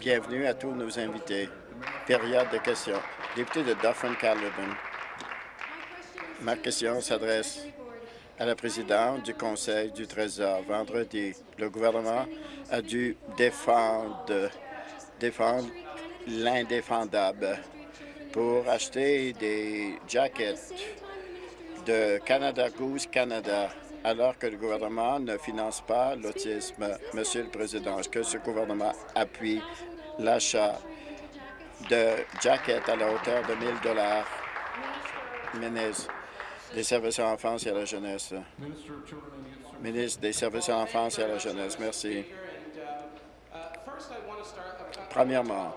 Bienvenue à tous nos invités. Période de questions. Député de Dauphin-Caledon. Ma question s'adresse à la présidente du Conseil du Trésor. Vendredi, le gouvernement a dû défendre, défendre l'indéfendable pour acheter des jackets de Canada Goose Canada alors que le gouvernement ne finance pas l'autisme. Monsieur le Président, est-ce que ce gouvernement appuie l'achat de jackets à la hauteur de 1000 dollars? Ministre des Services à l'enfance et à la jeunesse. Ministre des Services à l'enfance et à la jeunesse. Merci. Premièrement,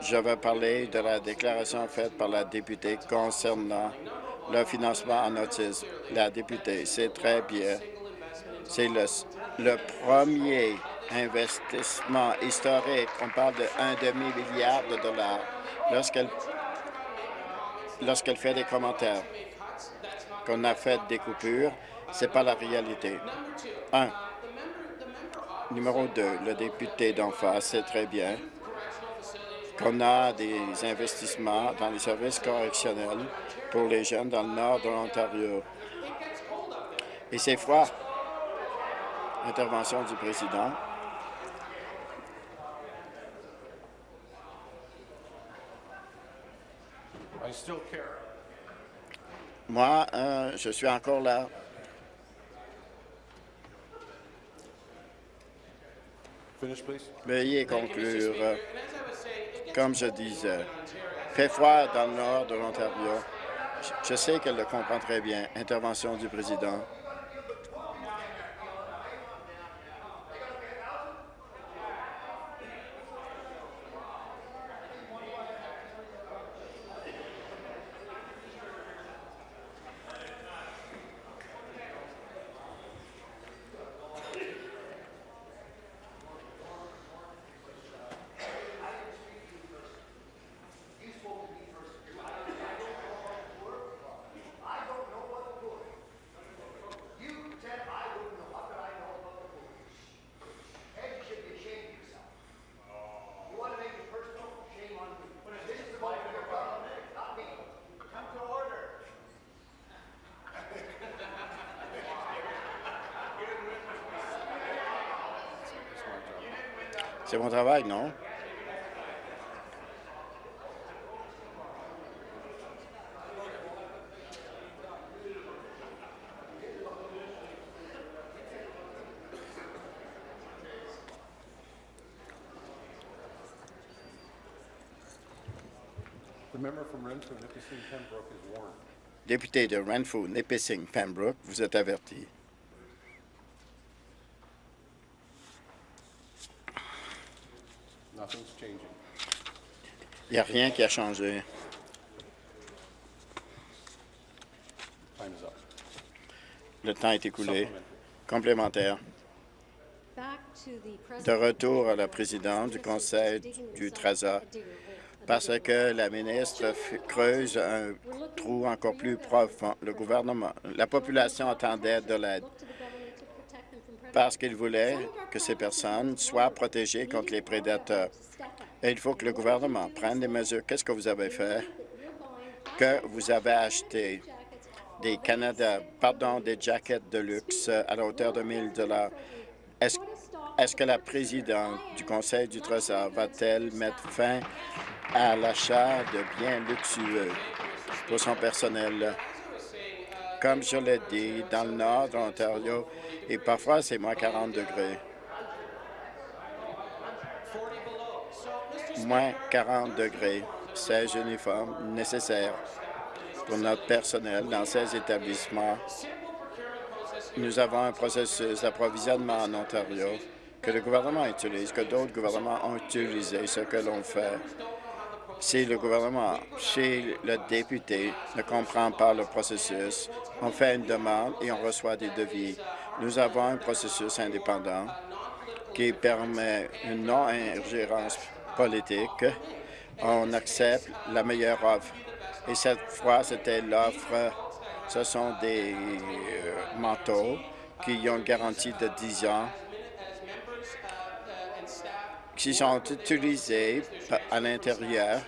je vais parler de la déclaration faite par la députée concernant le financement en autisme. La députée, c'est très bien. C'est le, premier investissement historique. On parle de un demi-milliard de dollars. Lorsqu'elle fait des commentaires qu'on a fait des coupures, c'est pas la réalité. Un. Numéro deux, le député d'en face, c'est très bien qu'on a des investissements dans les services correctionnels pour les jeunes dans le nord de l'Ontario. Et c'est froid. Intervention du président. Moi, euh, je suis encore là. Veuillez conclure. Comme je disais, fait froid dans le nord de l'Ontario. Je sais qu'elle le comprend très bien. Intervention du président. C'est mon travail, non? Député de Renfrew, Nipissing, Pembroke, vous êtes averti. Il n'y a rien qui a changé. Le temps est écoulé. Complémentaire. De retour à la présidente du Conseil du Trésor, parce que la ministre creuse un trou encore plus profond. Le gouvernement, la population attendait de l'aide parce qu'il voulait que ces personnes soient protégées contre les prédateurs. Et il faut que le gouvernement prenne des mesures? Qu'est-ce que vous avez fait? Que vous avez acheté des Canada, pardon, des jackets de luxe à la hauteur de 1000 dollars. Est-ce est que la présidente du Conseil du Trésor va-t-elle mettre fin à l'achat de biens luxueux pour son personnel? Comme je l'ai dit, dans le nord de l'Ontario, et parfois c'est moins 40 degrés. Moins 40 degrés, 16 uniformes nécessaires pour notre personnel dans ces établissements. Nous avons un processus d'approvisionnement en Ontario que le gouvernement utilise, que d'autres gouvernements ont utilisé, ce que l'on fait. Si le gouvernement, chez le député, ne comprend pas le processus, on fait une demande et on reçoit des devis. Nous avons un processus indépendant qui permet une non-ingérence politique. On accepte la meilleure offre. Et cette fois, c'était l'offre, ce sont des euh, manteaux qui ont une garantie de 10 ans qui sont utilisés à l'intérieur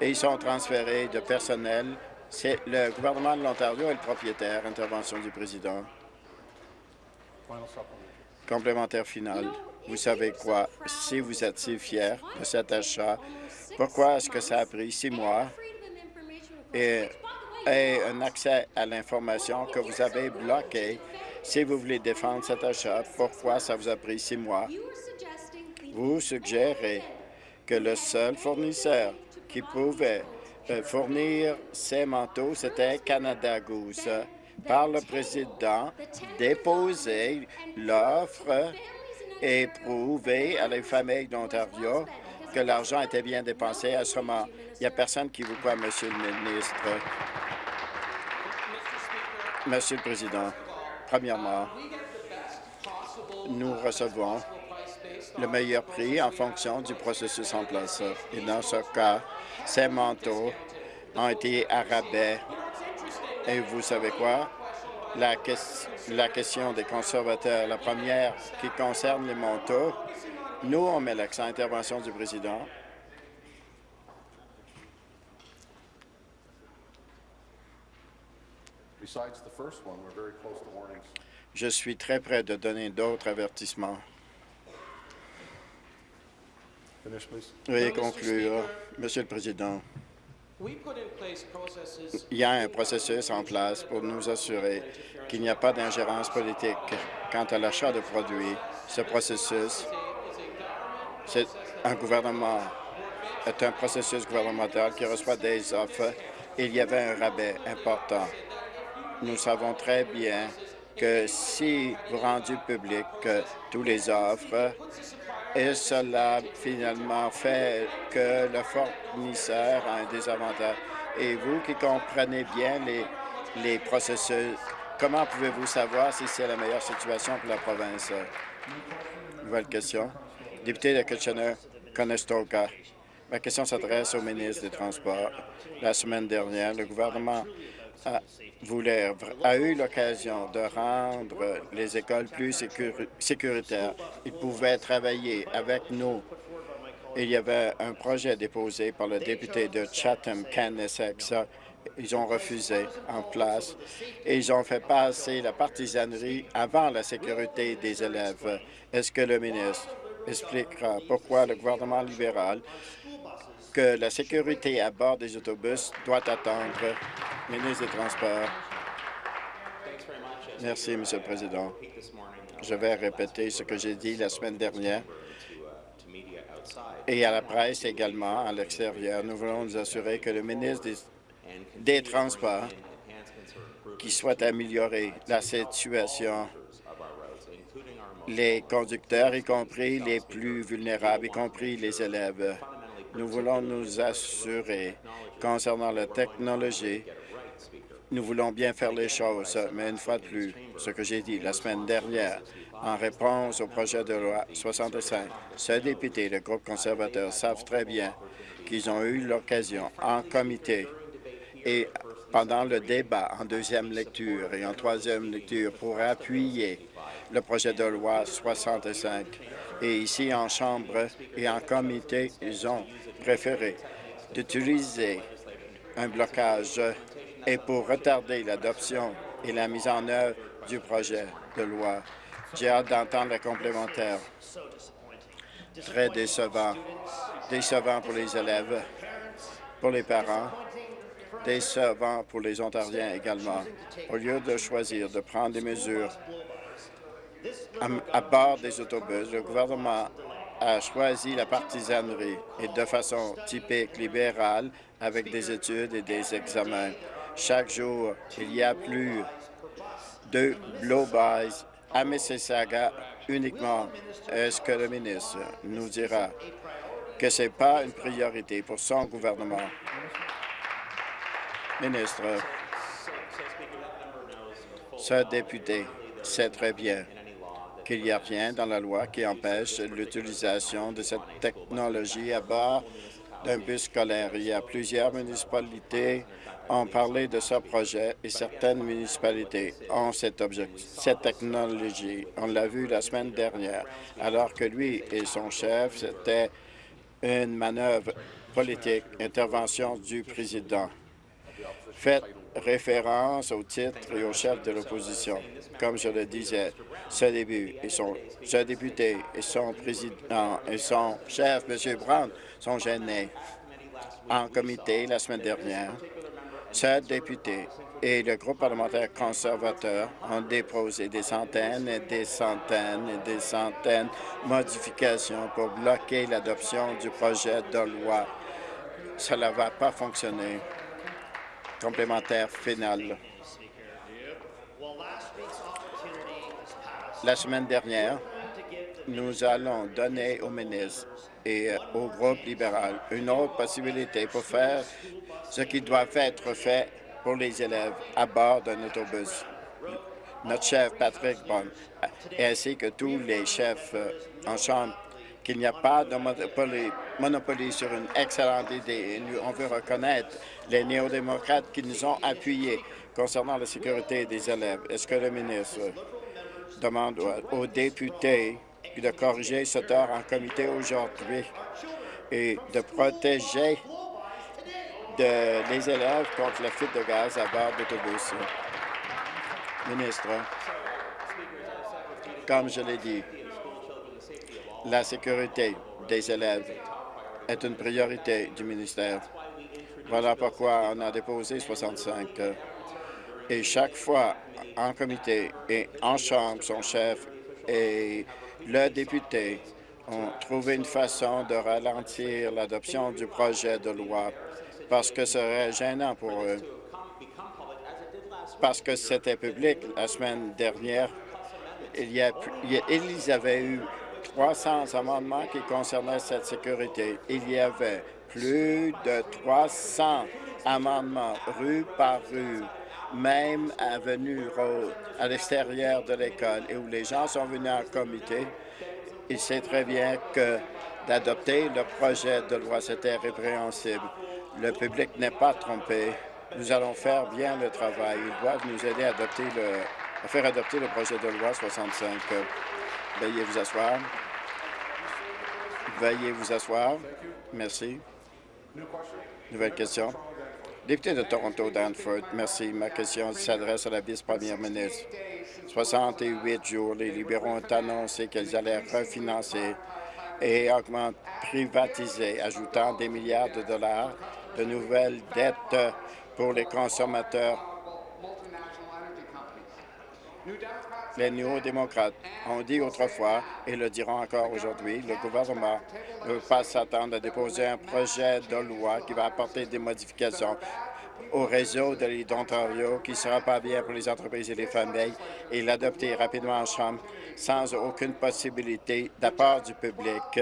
et ils sont transférés de personnel. C'est le gouvernement de l'Ontario est le propriétaire. Intervention du président. Complémentaire final. Vous savez quoi? Si vous êtes si fier de cet achat, pourquoi est-ce que ça a pris six mois? Et, un accès à l'information que vous avez bloqué si vous voulez défendre cet achat, pourquoi ça vous a pris six mois? Vous suggérez que le seul fournisseur qui pouvait euh, fournir ces manteaux, c'était Canada Goose. Par le président, déposer l'offre et prouver à les familles d'Ontario que l'argent était bien dépensé à ce moment. Il n'y a personne qui vous croit, Monsieur le ministre. Monsieur le Président, premièrement, nous recevons le meilleur prix en fonction du processus en place. Et dans ce cas, ces manteaux ont été à rabais. Et vous savez quoi? La, la question des conservateurs, la première qui concerne les manteaux, nous, on met l'accent intervention du président. Je suis très près de donner d'autres avertissements. Veuillez conclure. Monsieur le Président, il y a un processus en place pour nous assurer qu'il n'y a pas d'ingérence politique quant à l'achat de produits. Ce processus, c'est un gouvernement, est un processus gouvernemental qui reçoit des offres. Il y avait un rabais important. Nous savons très bien que si vous rendez public tous les offres, et cela finalement fait que le fournisseur a un désavantage. Et vous qui comprenez bien les, les processus, comment pouvez-vous savoir si c'est la meilleure situation pour la province? Nouvelle question. Député de Kitchener-Conestoga. Ma question s'adresse au ministre des Transports. La semaine dernière, le gouvernement a, voulait, a eu l'occasion de rendre les écoles plus sécuritaires. Ils pouvaient travailler avec nous. Il y avait un projet déposé par le député de Chatham, Essex. Ils ont refusé en place et ils ont fait passer la partisanerie avant la sécurité des élèves. Est-ce que le ministre expliquera pourquoi le gouvernement libéral que la sécurité à bord des autobus doit attendre. Ministre des Transports. Merci, Monsieur le Président. Je vais répéter ce que j'ai dit la semaine dernière et à la presse également à l'extérieur. Nous voulons nous assurer que le ministre des, des Transports qui souhaite améliorer la situation les conducteurs, y compris les plus vulnérables, y compris les élèves. Nous voulons nous assurer concernant la technologie. Nous voulons bien faire les choses, mais une fois de plus, ce que j'ai dit la semaine dernière, en réponse au projet de loi 65, ce député le groupe conservateur savent très bien qu'ils ont eu l'occasion en comité et pendant le débat en deuxième lecture et en troisième lecture pour appuyer le projet de loi 65. Et ici, en Chambre et en comité, ils ont préféré d'utiliser un blocage et pour retarder l'adoption et la mise en œuvre du projet de loi. J'ai hâte d'entendre la complémentaire. Très décevant. Décevant pour les élèves, pour les parents, décevant pour les Ontariens également. Au lieu de choisir de prendre des mesures à, bord des autobus, le gouvernement a choisi la partisanerie et de façon typique libérale avec des études et des examens. Chaque jour, il y a plus de blow-bys à Mississauga uniquement. Est-ce que le ministre nous dira que ce n'est pas une priorité pour son gouvernement? Ministre, ce député sait très bien qu'il n'y a rien dans la loi qui empêche l'utilisation de cette technologie à bord d'un bus scolaire. Il y a plusieurs municipalités ont parlé de ce projet et certaines municipalités ont cette, technologie. On l'a vu la semaine dernière, alors que lui et son chef, c'était une manœuvre politique, intervention du président. Référence au titre et au chef de l'opposition. Comme je le disais, ce début et son, ce député et son président et son chef, M. Brown, sont gênés en comité la semaine dernière ce député et le groupe parlementaire conservateur ont déposé des centaines et des centaines et des centaines de modifications pour bloquer l'adoption du projet de loi. Cela ne va pas fonctionner. Complémentaire final. La semaine dernière, nous allons donner au ministre et au groupe libéral une autre possibilité pour faire ce qui doit être fait pour les élèves à bord d'un autobus. Notre chef Patrick Bond, ainsi que tous les chefs euh, en chambre, qu'il n'y a pas de monopoly, sur une excellente idée. on veut reconnaître les néo-démocrates qui nous ont appuyés concernant la sécurité des élèves. Est-ce que le ministre demande aux députés de corriger ce tort en comité aujourd'hui et de protéger les élèves contre la fuite de gaz à bord d'autobus? Ministre, comme je l'ai dit, la sécurité des élèves est une priorité du ministère. Voilà pourquoi on a déposé 65. Et chaque fois, en comité et en chambre, son chef et le député ont trouvé une façon de ralentir l'adoption du projet de loi parce que ce serait gênant pour eux. Parce que c'était public la semaine dernière. Il y, a, il avaient eu 300 amendements qui concernaient cette sécurité. Il y avait plus de 300 amendements rue par rue, même avenue à l'extérieur de l'école, et où les gens sont venus en comité. Il sait très bien que d'adopter le projet de loi, c'était répréhensible. Le public n'est pas trompé. Nous allons faire bien le travail. Ils doivent nous aider à faire adopter le projet de loi 65. Veuillez vous asseoir. Veuillez vous asseoir. Merci. Nouvelle question. Député de Toronto, Danford, merci. Ma question s'adresse à la vice-première ministre. 68 jours, les libéraux ont annoncé qu'ils allaient refinancer et augmenter, privatiser, ajoutant des milliards de dollars de nouvelles dettes pour les consommateurs. Les néo-démocrates ont dit autrefois, et le diront encore aujourd'hui, le gouvernement ne veut pas s'attendre à déposer un projet de loi qui va apporter des modifications au réseau de l'île d'Ontario qui sera pas bien pour les entreprises et les familles et l'adopter rapidement en Chambre sans aucune possibilité d'apport du public.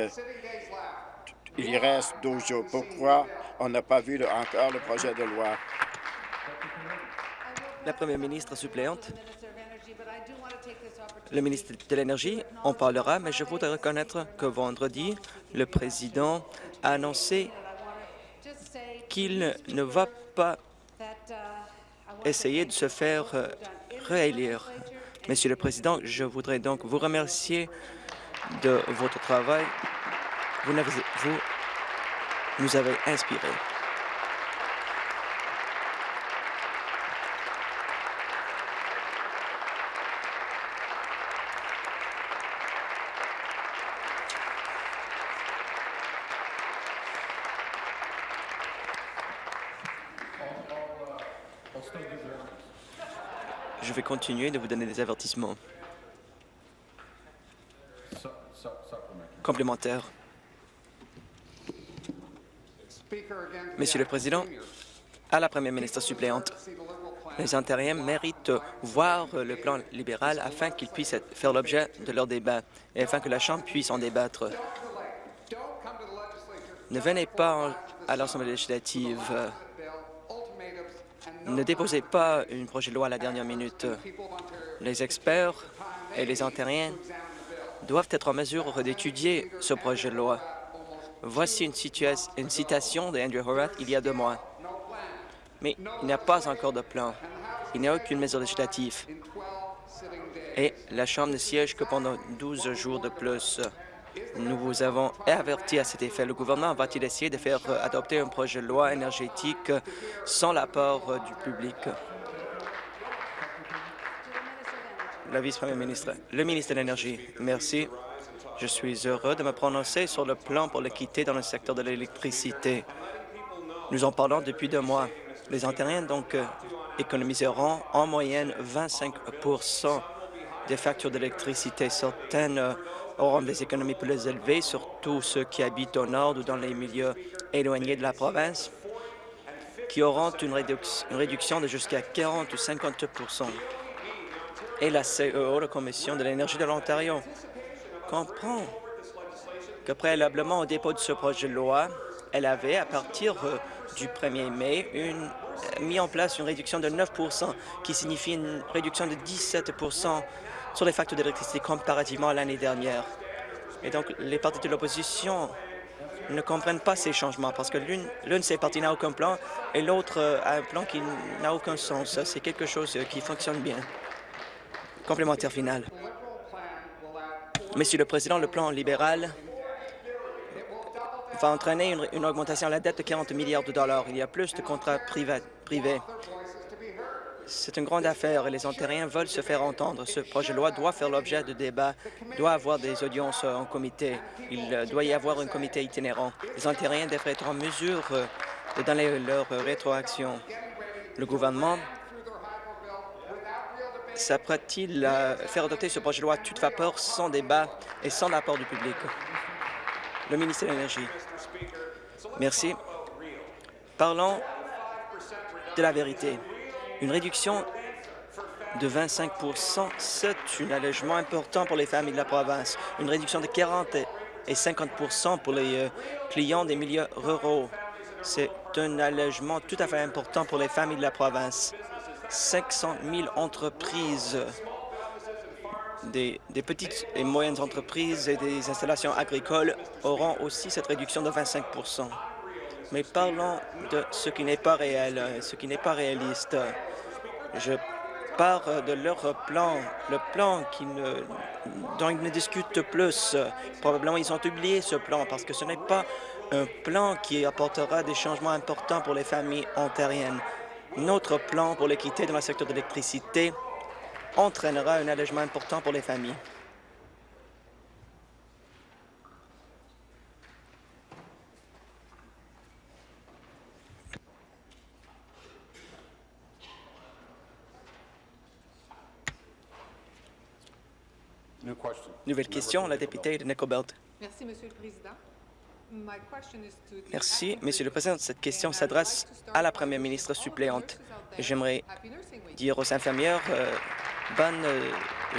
Il reste 12 jours. Pourquoi on n'a pas vu encore le projet de loi? La première ministre suppléante. Le ministre de l'Énergie en parlera, mais je voudrais reconnaître que vendredi, le président a annoncé qu'il ne va pas essayer de se faire euh, réélire. Monsieur le Président, je voudrais donc vous remercier de votre travail. Vous, vous nous avez inspirés. Je vais continuer de vous donner des avertissements complémentaires. Monsieur le Président, à la Première ministre suppléante, les intérims méritent voir le plan libéral afin qu'il puisse faire l'objet de leur débat et afin que la Chambre puisse en débattre. Ne venez pas à l'Assemblée législative. Ne déposez pas une projet de loi à la dernière minute. Les experts et les intérims doivent être en mesure d'étudier ce projet de loi Voici une, une citation d'Andrew Horath il y a deux mois. Mais il n'y a pas encore de plan. Il n'y a aucune mesure législative. Et la Chambre ne siège que pendant 12 jours de plus. Nous vous avons averti à cet effet. Le gouvernement va-t-il essayer de faire adopter un projet de loi énergétique sans l'apport du public? La vice-première ministre. Le ministre de l'Énergie. Merci. Je suis heureux de me prononcer sur le plan pour l'équité dans le secteur de l'électricité. Nous en parlons depuis deux mois. Les Ontariens, donc, euh, économiseront en moyenne 25% des factures d'électricité. Certaines euh, auront des économies plus élevées, surtout ceux qui habitent au nord ou dans les milieux éloignés de la province, qui auront une, réduction de jusqu'à 40 ou 50% Et la CEO, la Commission de l'énergie de l'Ontario, comprend que préalablement au dépôt de ce projet de loi, elle avait, à partir euh, du 1er mai, mis en place une réduction de 9% qui signifie une réduction de 17 sur les factures d'électricité comparativement à l'année dernière. Et donc, les partis de l'opposition ne comprennent pas ces changements parce que l'une de ces partis n'a aucun plan et l'autre euh, a un plan qui n'a aucun sens. C'est quelque chose euh, qui fonctionne bien. Complémentaire final. Monsieur le Président, le plan libéral va entraîner une, augmentation de la dette de 40 milliards de dollars. Il y a plus de contrats privés. C'est une grande affaire et les Ontariens veulent se faire entendre. Ce projet de loi doit faire l'objet de débats, doit avoir des audiences en comité. Il doit y avoir un comité itinérant. Les Ontariens devraient être en mesure de donner leur rétroaction. Le gouvernement s'apprête-t-il à faire adopter ce projet de loi à toute vapeur, sans débat et sans apport du public? Le ministre de l'Énergie. Merci. Parlons de la vérité. Une réduction de 25% c'est un allègement important pour les familles de la province. Une réduction de 40 et 50% pour les euh, clients des milieux ruraux. C'est un allègement tout à fait important pour les familles de la province. 500 000 entreprises, des, petites et moyennes entreprises et des installations agricoles auront aussi cette réduction de 25% Mais parlons de ce qui n'est pas réel, ce qui n'est pas réaliste. Je pars de leur plan, le plan dont ils ne discutent plus. Probablement, ils ont oublié ce plan parce que ce n'est pas un plan qui apportera des changements importants pour les familles ontariennes. Notre plan pour l'équité dans le secteur de l'électricité entraînera un allègement important pour les familles. Nouvelle question, la députée de Nickelbelt. Merci, Monsieur le Président. Merci, Monsieur le Président. Cette question s'adresse à la Première ministre suppléante. J'aimerais dire aux infirmières euh, bonne, euh,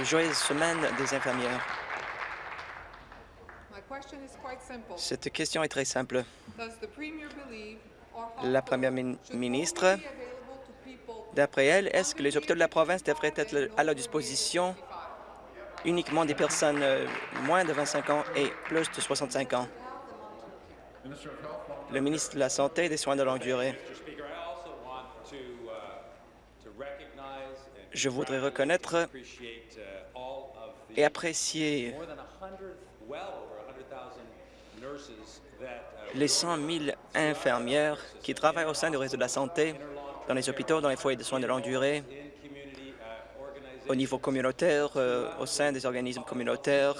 joyeuse semaine des infirmières. Cette question est très simple. La Première ministre, d'après elle, est-ce que les hôpitaux de la province devraient être à la disposition uniquement des personnes euh, moins de 25 ans et plus de 65 ans? Le ministre de la Santé et des Soins de longue durée. Je voudrais reconnaître et apprécier les 100 000 infirmières qui travaillent au sein du réseau de la santé, dans les hôpitaux, dans les foyers de soins de longue durée, au niveau communautaire, euh, au sein des organismes communautaires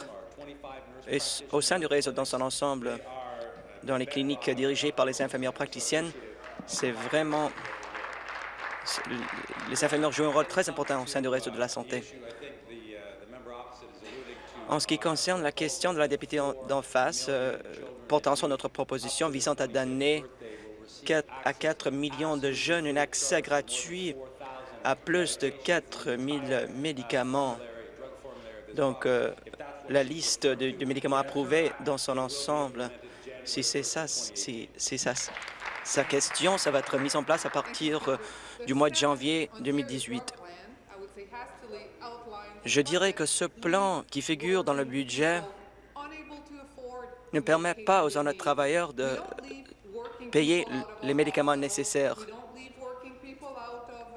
et au sein du réseau dans son ensemble dans les cliniques dirigées par les infirmières praticiennes. C'est vraiment... Les infirmières jouent un rôle très important au sein du réseau de la santé. En ce qui concerne la question de la députée d'en face, euh, portant sur notre proposition visant à donner 4 à 4 millions de jeunes un accès gratuit à plus de 4 000 médicaments. Donc, euh, la liste de médicaments approuvés dans son ensemble si c'est ça, si ça, sa question, ça va être mis en place à partir euh, du mois de janvier 2018. Je dirais que ce plan qui figure dans le budget ne permet pas aux honnêtes travailleurs de payer les médicaments nécessaires.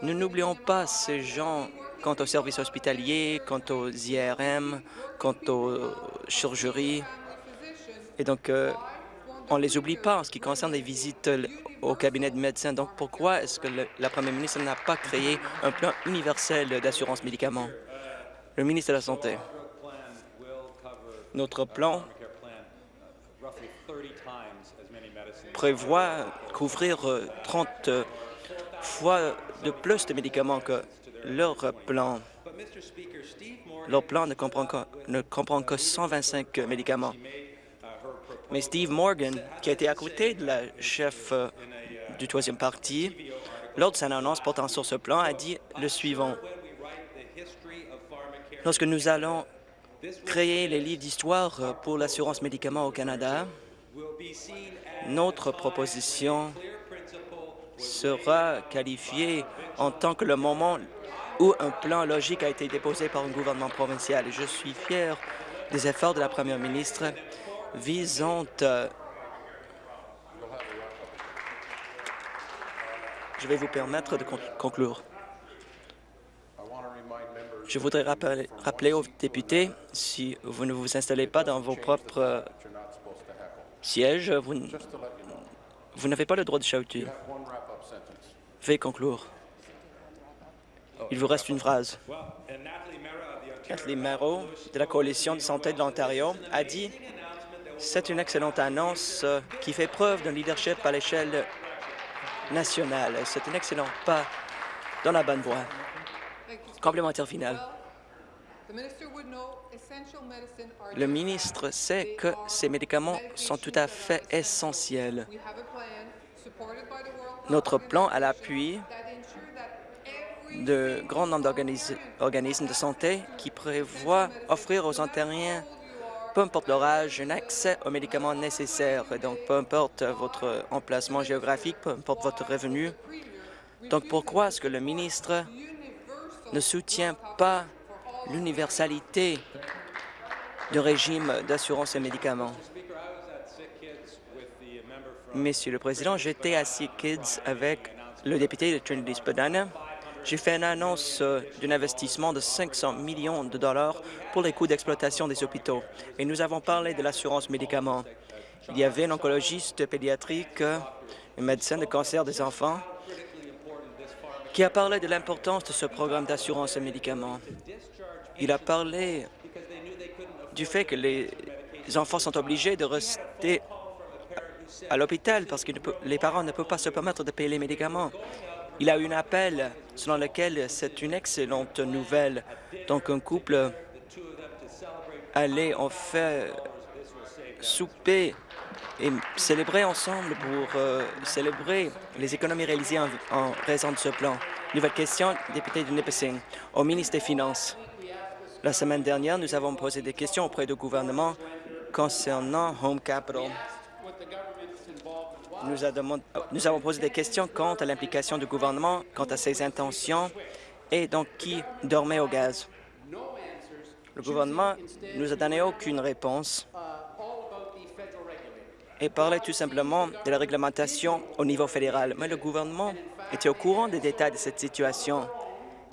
Nous n'oublions pas ces gens quant aux services hospitaliers, quant aux IRM, quant aux chirurgies. Et donc, euh, on ne les oublie pas en ce qui concerne les visites au cabinet de médecin. Donc, pourquoi est-ce que la première ministre n'a pas créé un plan universel d'assurance médicaments? Le ministre de la Santé. Notre plan prévoit couvrir 30 euh, fois de plus de médicaments que leur plan. Leur plan ne comprend que, ne comprend que 125 médicaments. Mais Steve Morgan, qui a été à côté de la chef euh, du troisième parti, lors de sa annonce portant sur ce plan, a dit le suivant. Lorsque nous allons créer les livres d'histoire pour l'assurance médicaments au Canada, notre proposition sera qualifiée en tant que le moment où un plan logique a été déposé par un gouvernement provincial. je suis fier des efforts de la première ministre visant euh, Je vais vous permettre de conclure. Je voudrais rappeler, rappeler, aux députés, si vous ne vous installez pas dans vos propres euh, sièges, vous, vous n'avez pas le droit de chahuter. Veuillez conclure. Il vous reste une phrase. Kathleen Merrow, de la Coalition de santé de l'Ontario, a dit « C'est une excellente annonce euh, qui fait preuve d'un leadership à l'échelle nationale. C'est un excellent pas dans la bonne voie. » Complémentaire final. Le ministre sait que ces médicaments sont tout à fait essentiels. Notre plan à l'appui de grand nombre d'organismes de santé qui prévoit offrir aux Ontariens, peu importe leur âge, un accès aux médicaments nécessaires. Donc, peu importe votre emplacement géographique, peu importe votre revenu. Donc, pourquoi est-ce que le ministre ne soutient pas l'universalité du régime d'assurance et médicaments? Monsieur le Président, j'étais à Sea Kids avec le député de Trinity-Spadina j'ai fait une annonce d'un investissement de 500 millions de dollars pour les coûts d'exploitation des hôpitaux. Et nous avons parlé de l'assurance médicaments. Il y avait un oncologiste pédiatrique, un médecin de cancer des enfants, qui a parlé de l'importance de ce programme d'assurance médicaments. Il a parlé du fait que les enfants sont obligés de rester à l'hôpital parce que les parents ne peuvent pas se permettre de payer les médicaments. Il a eu un appel selon lequel c'est une excellente nouvelle. Donc, un couple allait en fait souper et célébrer ensemble pour euh, célébrer les économies réalisées en, raison de ce plan. Nouvelle question, député de Nipissing, au ministre des Finances. La semaine dernière, nous avons posé des questions auprès du gouvernement concernant Home Capital. Nous, avons posé des questions quant à l'implication du gouvernement, quant à ses intentions et donc qui dormait au gaz. Le gouvernement nous a donné aucune réponse et parlait tout simplement de la réglementation au niveau fédéral. Mais le gouvernement était au courant des détails de cette situation.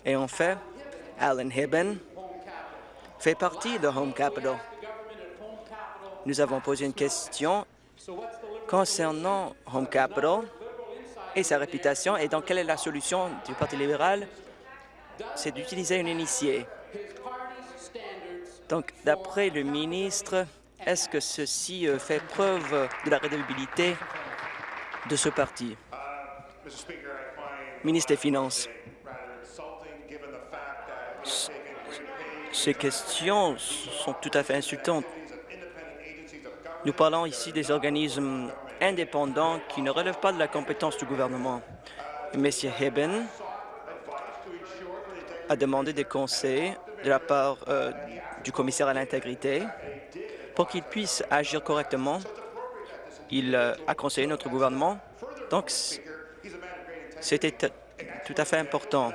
Et en fait, Alan Hibben fait partie de Home Capital. Nous avons posé une question concernant Home Capital et sa réputation. Et donc, quelle est la solution du Parti libéral? C'est d'utiliser un initié. Donc, d'après le ministre, est-ce que ceci euh, fait preuve de la rédabilité de ce parti? Ministre des Finances. Ces questions sont tout à fait insultantes. Nous parlons ici des organismes indépendants qui ne relèvent pas de la compétence du gouvernement. M. Hibben a demandé des conseils de la part euh, du commissaire à l'intégrité pour qu'il puisse agir correctement. Il euh, a conseillé notre gouvernement. Donc, c'était tout à fait important.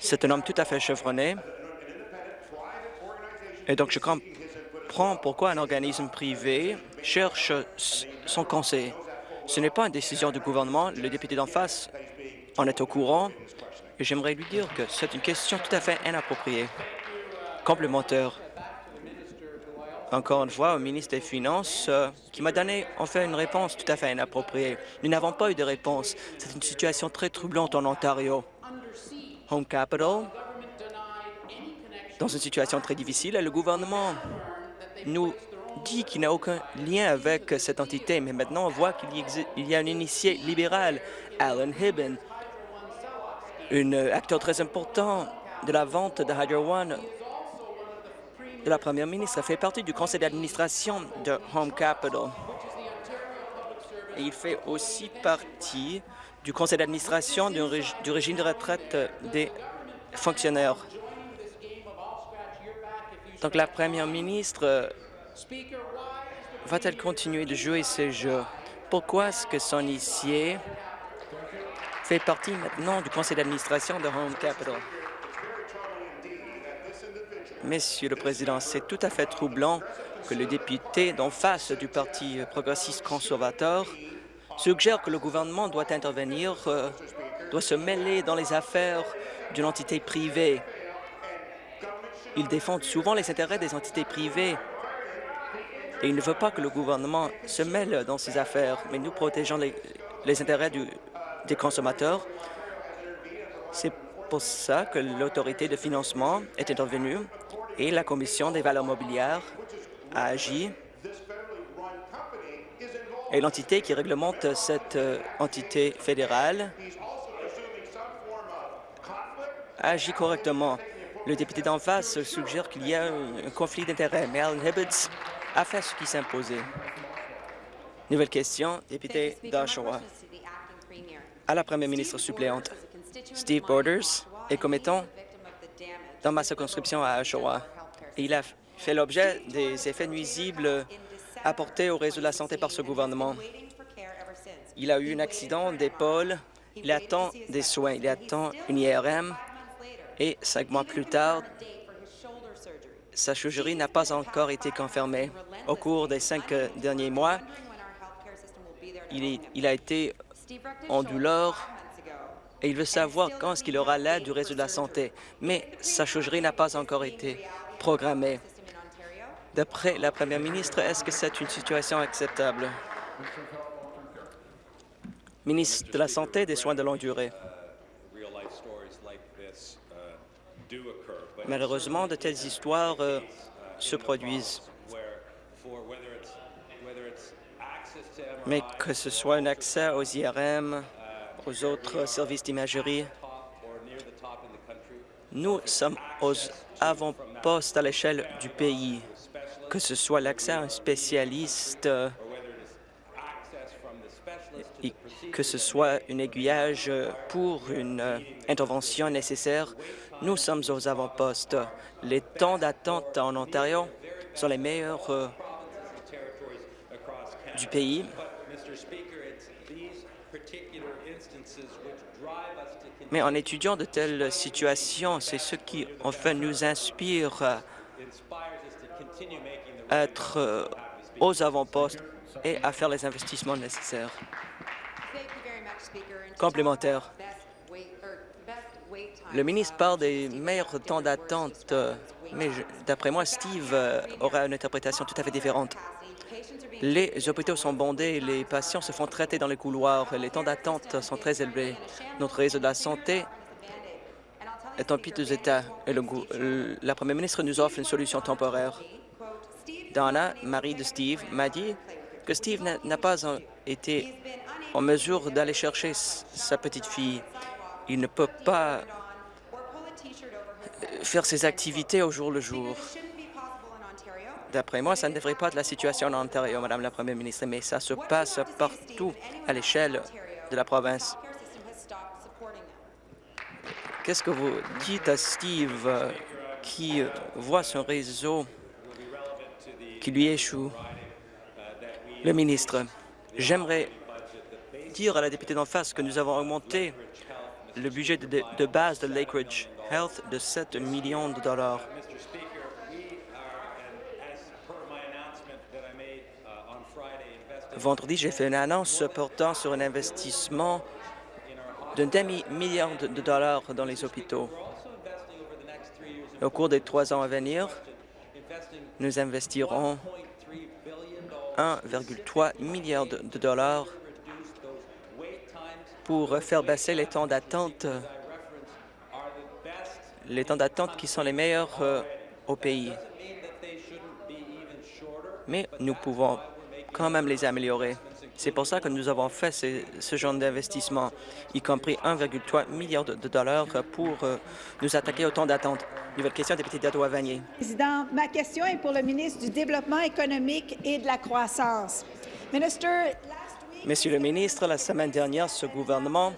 C'est un homme tout à fait chevronné. Et donc, je comprend pourquoi un organisme privé cherche son conseil. Ce n'est pas une décision du gouvernement. Le député d'en face en est au courant. Et j'aimerais lui dire que c'est une question tout à fait inappropriée. Complémentaire. Encore une fois, au ministre des Finances, euh, qui m'a donné en fait une réponse tout à fait inappropriée. Nous n'avons pas eu de réponse. C'est une situation très troublante en Ontario. Home Capital, dans une situation très difficile, et le gouvernement nous dit qu'il n'a aucun lien avec cette entité, mais maintenant on voit qu'il y a un initié libéral, Alan Hibben, un acteur très important de la vente de Hydro One de la première ministre, fait partie du conseil d'administration de Home Capital. Et il fait aussi partie du conseil d'administration du régime de retraite des fonctionnaires. Donc la première ministre va-t-elle continuer de jouer ce jeu? Pourquoi est-ce que son initié fait partie maintenant du conseil d'administration de Home Capital? Monsieur le Président, c'est tout à fait troublant que le député d'en face du Parti progressiste conservateur suggère que le gouvernement doit intervenir, euh, doit se mêler dans les affaires d'une entité privée. Il défend souvent les intérêts des entités privées et il ne veut pas que le gouvernement se mêle dans ces affaires, mais nous protégeons les, intérêts des consommateurs. C'est pour ça que l'autorité de financement est intervenue et la Commission des valeurs mobilières a agi et l'entité qui réglemente cette euh, entité fédérale a agi correctement. Le député d'en face suggère qu'il y a un conflit d'intérêts, mais Alan Hibbets a fait ce qui s'imposait. Nouvelle question, député d'Oshawa. À la première ministre suppléante, Steve Borders est commettant dans ma circonscription à Oshawa. Il a fait l'objet des effets nuisibles apportés au réseau de la santé par ce gouvernement. Il a eu un accident d'épaule, il attend des soins, il attend une IRM et cinq mois plus tard, sa chirurgie n'a pas encore été confirmée. Au cours des cinq derniers mois, il, il a été en douleur et il veut savoir quand est-ce qu'il aura l'aide du réseau de la santé. Mais sa chirurgie n'a pas encore été programmée. D'après la première ministre, est-ce que c'est une situation acceptable? Ministre de la Santé et des Soins de longue durée. Malheureusement, de telles histoires euh, se produisent. Mais que ce soit un accès aux IRM, aux autres services d'imagerie. Nous sommes aux avant-postes à l'échelle du pays, que ce soit l'accès à un spécialiste, que ce soit un aiguillage pour une intervention nécessaire, nous sommes aux avant-postes. Les temps d'attente en Ontario sont les meilleurs euh, du pays. Mais en étudiant de telles situations, c'est ce qui, enfin, nous inspire à être euh, aux avant-postes et à faire les investissements nécessaires. Complémentaire. Le ministre parle des meilleurs temps d'attente, euh, mais d'après moi, Steve euh, aura une interprétation tout à fait différente. Les hôpitaux sont bondés, les patients se font traiter dans les couloirs, les temps d'attente sont très élevés. Notre réseau de la santé est en piteux état et la première ministre nous offre une solution temporaire. Donna, mari de Steve, m'a dit que Steve n'a pas été en mesure d'aller chercher sa petite fille. Il ne peut pas faire ses activités au jour le jour. D'après moi, ça ne devrait pas être la situation en Ontario, Madame la Première ministre, mais ça se passe partout à l'échelle de la province. Qu'est-ce que vous dites à Steve euh, qui voit son réseau qui lui échoue? Le ministre, j'aimerais dire à la députée d'en face que nous avons augmenté le budget de, de base de Lakeridge Health de 7 millions de dollars. Vendredi, j'ai fait une annonce portant sur un investissement d'un demi-milliard de dollars dans les hôpitaux. Au cours des trois ans à venir, nous investirons 1,3 milliard de dollars pour faire baisser les temps d'attente, les temps d'attente qui sont les meilleurs euh, au pays. Mais nous pouvons quand même les améliorer. C'est pour ça que nous avons fait ce, genre d'investissement, y compris 1,3 milliard de, dollars pour euh, nous attaquer au temps d'attente. Nouvelle question, député d'Ottawa-Vanier. Président, ma question est pour le ministre du Développement économique et de la croissance. Monsieur le ministre, la semaine dernière, ce gouvernement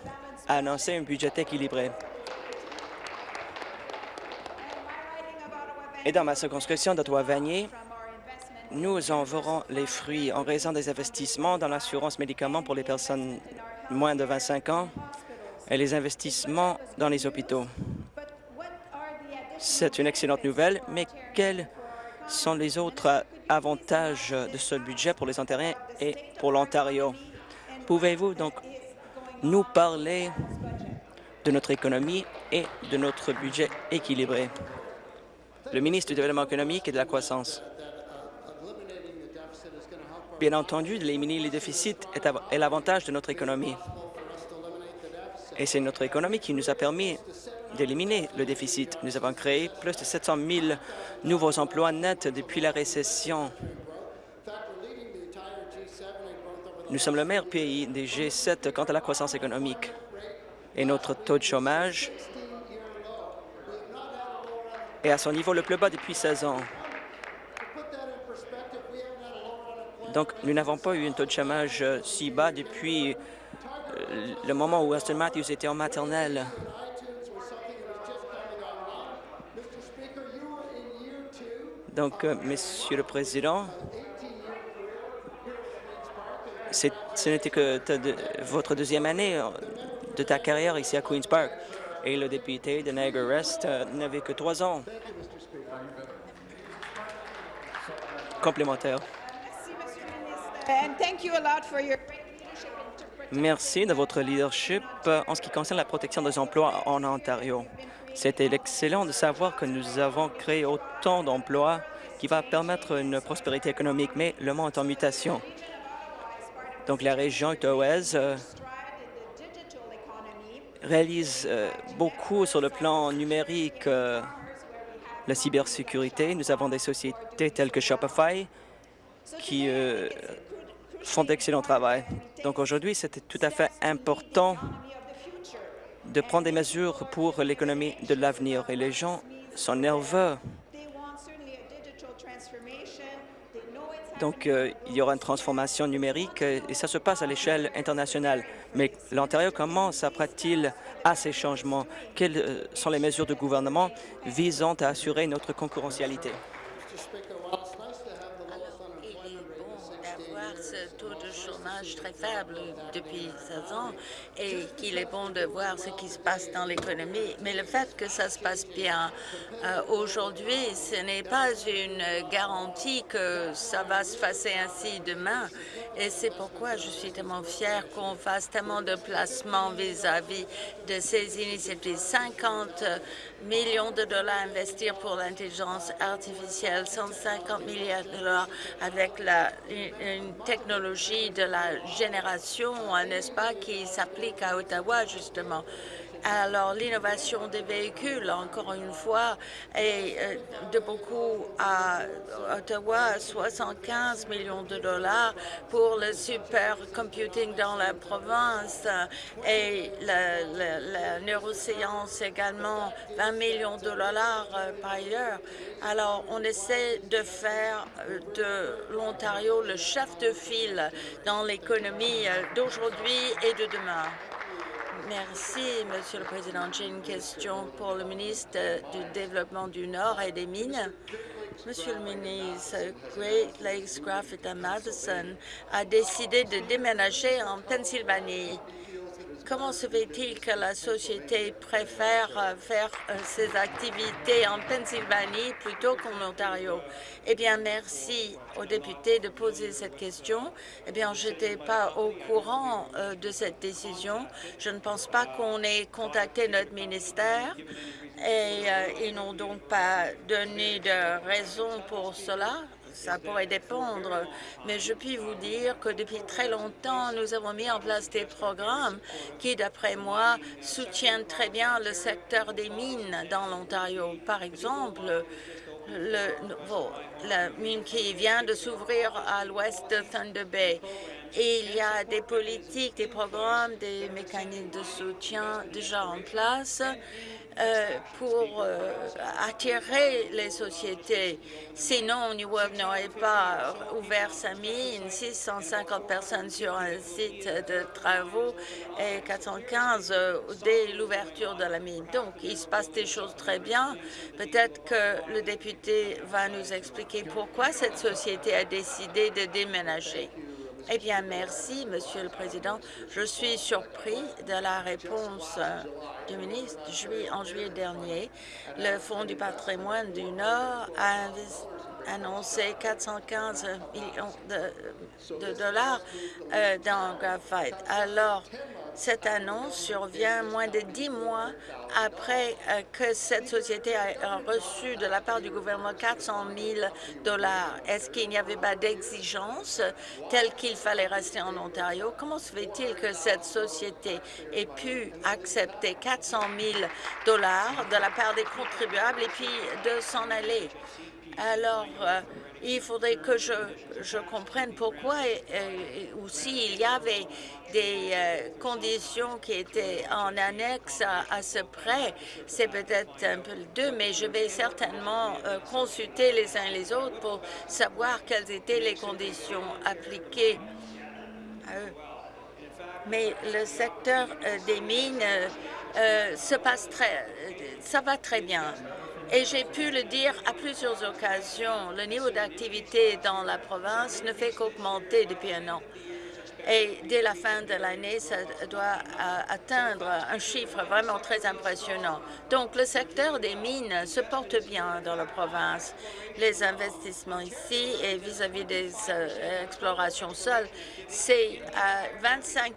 a annoncé un budget équilibré. Et dans ma circonscription d'Ottawa-Vanier, nous en verrons les fruits en raison des investissements dans l'assurance médicaments pour les personnes moins de 25 ans et les investissements dans les hôpitaux. C'est une excellente nouvelle, mais quels sont les autres avantages de ce budget pour les Ontariens et pour l'Ontario? Pouvez-vous donc nous parler de notre économie et de notre budget équilibré? Le ministre du Développement économique et de la croissance. Bien entendu, d'éliminer les déficits est l'avantage de notre économie. Et c'est notre économie qui nous a permis d'éliminer le déficit. Nous avons créé plus de 700 000 nouveaux emplois nets depuis la récession. Nous sommes le meilleur pays des G7 quant à la croissance économique. Et notre taux de chômage est à son niveau le plus bas depuis 16 ans. Donc, nous n'avons pas eu un taux de chômage euh, si bas depuis euh, le moment où Aston Matthews était en maternelle. Donc, euh, Monsieur le Président, ce n'était que votre deuxième année de ta carrière ici à Queen's Park. Et le député de Niagara West n'avait que trois ans. Complémentaire. Merci de votre leadership en ce qui concerne la protection des emplois en Ontario. C'était excellent de savoir que nous avons créé autant d'emplois qui va permettre une prospérité économique, mais le monde est en mutation. Donc la région ottawaise euh, réalise euh, beaucoup sur le plan numérique, euh, la cybersécurité. Nous avons des sociétés telles que Shopify qui font d'excellent travail. Donc aujourd'hui, c'était tout à fait important de prendre des mesures pour l'économie de l'avenir. Et les gens sont nerveux. Donc, euh, il y aura une transformation numérique euh, et ça se passe à l'échelle internationale. Mais l'Ontario, comment s'apprête-t-il à ces changements? Quelles euh, sont les mesures du gouvernement visant à assurer notre concurrentialité? Très faible depuis 16 ans et qu'il est bon de voir ce qui se passe dans l'économie. Mais le fait que ça se passe bien euh, aujourd'hui, ce n'est pas une garantie que ça va se passer ainsi demain. Et c'est pourquoi je suis tellement fière qu'on fasse tellement de placements vis-à-vis de ces initiatives. 50 millions de dollars à investir pour l'intelligence artificielle, 150 milliards de dollars avec la, une technologie de la génération, n'est-ce pas, qui s'applique à Ottawa, justement. Alors, l'innovation des véhicules, encore une fois, est euh, de beaucoup à Ottawa, 75 millions de dollars pour le supercomputing dans la province et la, neuroscience également, 20 millions de dollars euh, par ailleurs. Alors, on essaie de faire euh, de l'Ontario le chef de file dans l'économie d'aujourd'hui et de demain. Merci, Monsieur le Président. J'ai une question pour le ministre du Développement du Nord et des Mines. Monsieur le ministre, Great Lakes Graphite à Madison a décidé de déménager en Pennsylvanie. Comment se fait-il que la société préfère euh, faire euh, ses activités en Pennsylvanie plutôt qu'en Ontario? Eh bien, merci aux députés de poser cette question. Eh bien, je n'étais pas au courant euh, de cette décision. Je ne pense pas qu'on ait contacté notre ministère et ils n'ont donc pas donné de raison pour cela ça pourrait dépendre, mais je puis vous dire que depuis très longtemps, nous avons mis en place des programmes qui, d'après moi, soutiennent très bien le secteur des mines dans l'Ontario. Par exemple, le, la mine qui vient de s'ouvrir à l'ouest de Thunder Bay. Et il y a des politiques, des programmes, des mécanismes de soutien déjà en place euh, pour euh, attirer les sociétés. Sinon, New York n'aurait pas ouvert sa mine, 650 personnes sur un site de travaux et 415 euh, dès l'ouverture de la mine. Donc, il se passe des choses très bien. Peut-être que le député va nous expliquer pourquoi cette société a décidé de déménager. Eh bien, merci, Monsieur le Président. Je suis surpris de la réponse euh, du ministre. En juillet dernier, le Fonds du patrimoine du Nord a annoncé 415 millions de, dollars euh, dans Graphite. Alors, cette annonce survient moins de dix mois après euh, que cette société a reçu de la part du gouvernement 400 000 dollars. Est-ce qu'il n'y avait pas d'exigence telle qu'il fallait rester en Ontario? Comment se fait-il que cette société ait pu accepter 400 000 dollars de la part des contribuables et puis de s'en aller? Alors, euh, il faudrait que je, je comprenne pourquoi ou s'il y avait des euh, conditions qui étaient en annexe à, ce prêt. C'est peut-être un peu le deux, mais je vais certainement euh, consulter les uns les autres pour savoir quelles étaient les conditions appliquées à eux. Mais le secteur euh, des mines se passe très, ça va très bien. Et j'ai pu le dire à plusieurs occasions, le niveau d'activité dans la province ne fait qu'augmenter depuis un an. Et dès la fin de l'année, ça doit euh, atteindre un chiffre vraiment très impressionnant. Donc, le secteur des mines se porte bien dans la province. Les investissements ici et vis-à-vis des euh, explorations seules, c'est 25%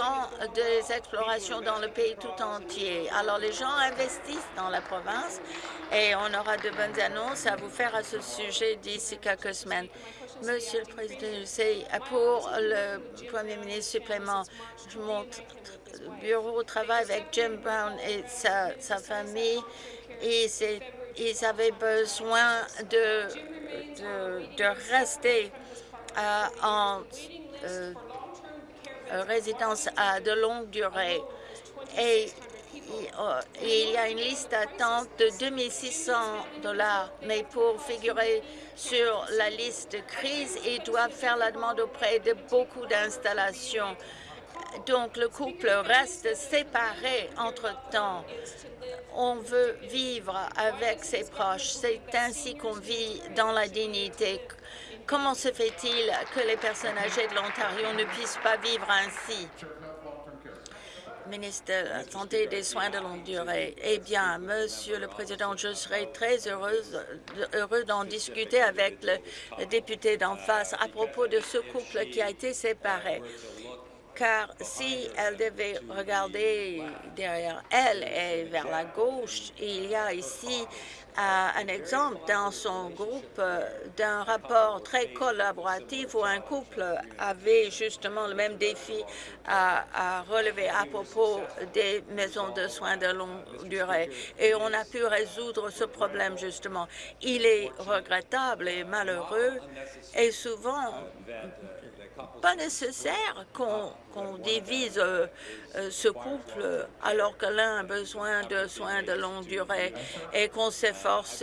euh, des explorations dans le pays tout entier. Alors, les gens investissent dans la province et on aura de bonnes annonces à vous faire à ce sujet d'ici quelques semaines. Monsieur le Président, c'est pour le Premier ministre supplément, je le bureau travail avec Jim Brown et sa, famille et ils avaient besoin de, de, rester euh, en euh, résidence à de longue durée. Il y a une liste d'attente de 2600 dollars, mais pour figurer sur la liste de crise, ils doivent faire la demande auprès de beaucoup d'installations. Donc, le couple reste séparé entre-temps. On veut vivre avec ses proches. C'est ainsi qu'on vit dans la dignité. Comment se fait-il que les personnes âgées de l'Ontario ne puissent pas vivre ainsi? Ministre de la Santé et des Soins de longue durée. Eh bien, Monsieur le Président, je serais très heureuse, heureux d'en discuter avec le député d'en face à propos de ce couple qui a été séparé car si elle devait regarder derrière elle et vers la gauche, il y a ici un exemple dans son groupe euh, d'un rapport très collaboratif où un couple avait justement le même défi à, relever à propos des maisons de soins de longue durée. Et on a pu résoudre ce problème justement. Il est regrettable et malheureux et souvent pas nécessaire qu'on divise euh, euh, ce couple alors que l'un a besoin de soins de longue durée et qu'on s'efforce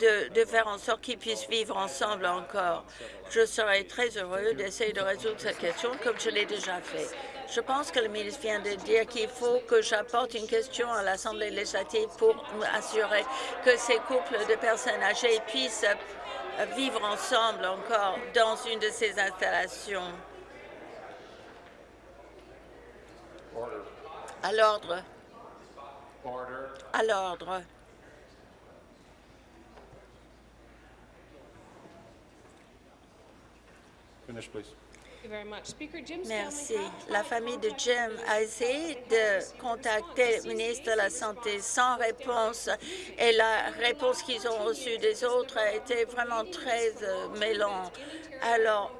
de, de, faire en sorte qu'ils puissent vivre ensemble encore. Je serais très heureux d'essayer de résoudre cette question comme je l'ai déjà fait. Je pense que le ministre vient de dire qu'il faut que j'apporte une question à l'Assemblée législative pour assurer que ces couples de personnes âgées puissent vivre ensemble encore dans une de ces installations. À l'ordre. À l'ordre. Merci. La famille de Jim a essayé de contacter le ministre de la Santé sans réponse et la réponse qu'ils ont reçue des autres a été vraiment très euh. Alors,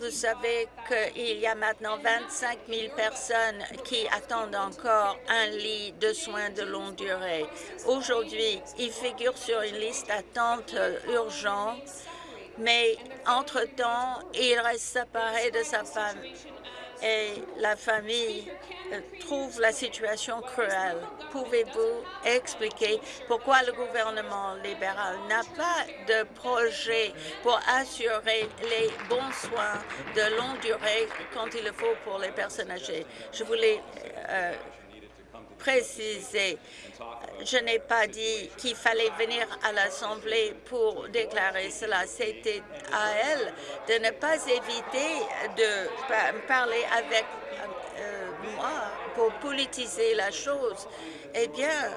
vous savez qu'il y a maintenant 25 000 personnes qui attendent encore un lit de soins de longue durée. Aujourd'hui, il figure sur une liste d'attente euh, urgente mais entre-temps, il reste séparé de sa femme et la famille euh, trouve la situation cruelle. Pouvez-vous expliquer pourquoi le gouvernement libéral n'a pas de projet pour assurer les bons soins de longue durée quand il le faut pour les personnes âgées? Je voulais euh, préciser je n'ai pas dit qu'il fallait venir à l'Assemblée pour déclarer cela. C'était à elle de ne pas éviter de parler avec euh, moi pour politiser la chose. Eh bien,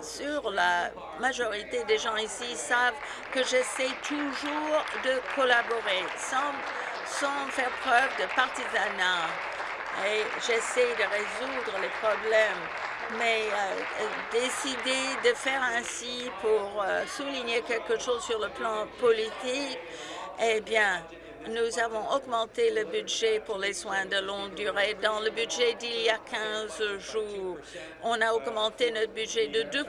sur la majorité des gens ici savent que j'essaie toujours de collaborer sans, faire preuve de partisanat. Et j'essaie de résoudre les problèmes mais euh, décider de faire ainsi pour euh, souligner quelque chose sur le plan politique, eh bien, nous avons augmenté le budget pour les soins de longue durée. Dans le budget d'il y a 15 jours, on a augmenté notre budget de 2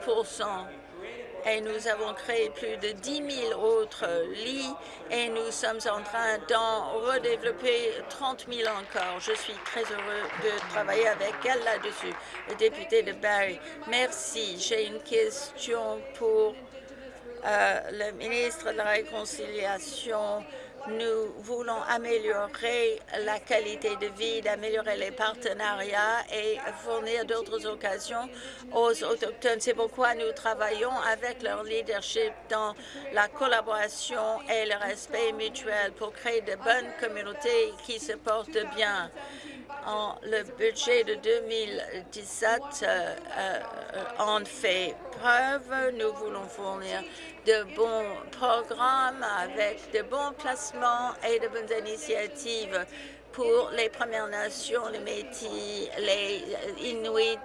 et nous avons créé plus de 10 000 autres lits et nous sommes en train d'en redévelopper 30 000 encore. Je suis très heureux de travailler avec elle là-dessus. Le député de Barrie, merci. J'ai une question pour euh, le ministre de la Réconciliation nous voulons améliorer la qualité de vie, d'améliorer les partenariats et fournir d'autres occasions aux Autochtones. C'est pourquoi nous travaillons avec leur leadership dans la collaboration et le respect mutuel pour créer de bonnes communautés qui se portent bien le budget de 2017 euh, euh, en fait preuve. Nous voulons fournir de bons programmes avec de bons placements et de bonnes initiatives pour les Premières Nations, les Métis, les Inuits.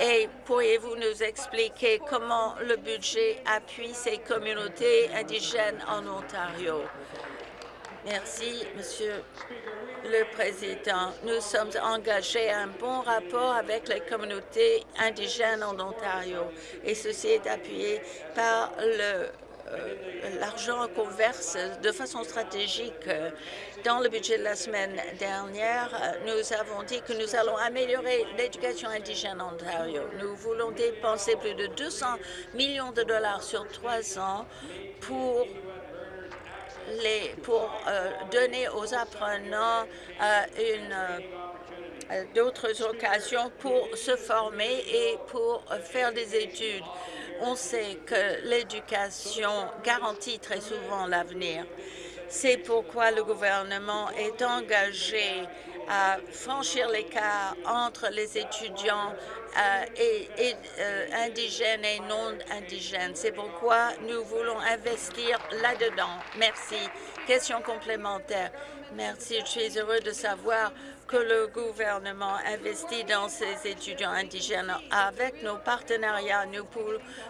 Et pourriez-vous nous expliquer comment le budget appuie ces communautés indigènes en Ontario? Merci, Monsieur le Président. Nous sommes engagés à un bon rapport avec les communautés indigènes en Ontario et ceci est appuyé par euh, l'argent qu'on verse de façon stratégique dans le budget de la semaine dernière, nous avons dit que nous allons améliorer l'éducation indigène en Ontario. Nous voulons dépenser plus de 200 millions de dollars sur trois ans pour pour euh, donner aux apprenants euh, euh, d'autres occasions pour se former et pour faire des études. On sait que l'éducation garantit très souvent l'avenir. C'est pourquoi le gouvernement est engagé à franchir l'écart entre les étudiants euh, et, euh, indigènes et non indigènes. C'est pourquoi nous voulons investir là-dedans. Merci. Question complémentaire. Merci. Je suis heureux de savoir que le gouvernement investit dans ces étudiants indigènes. Avec nos partenariats, nous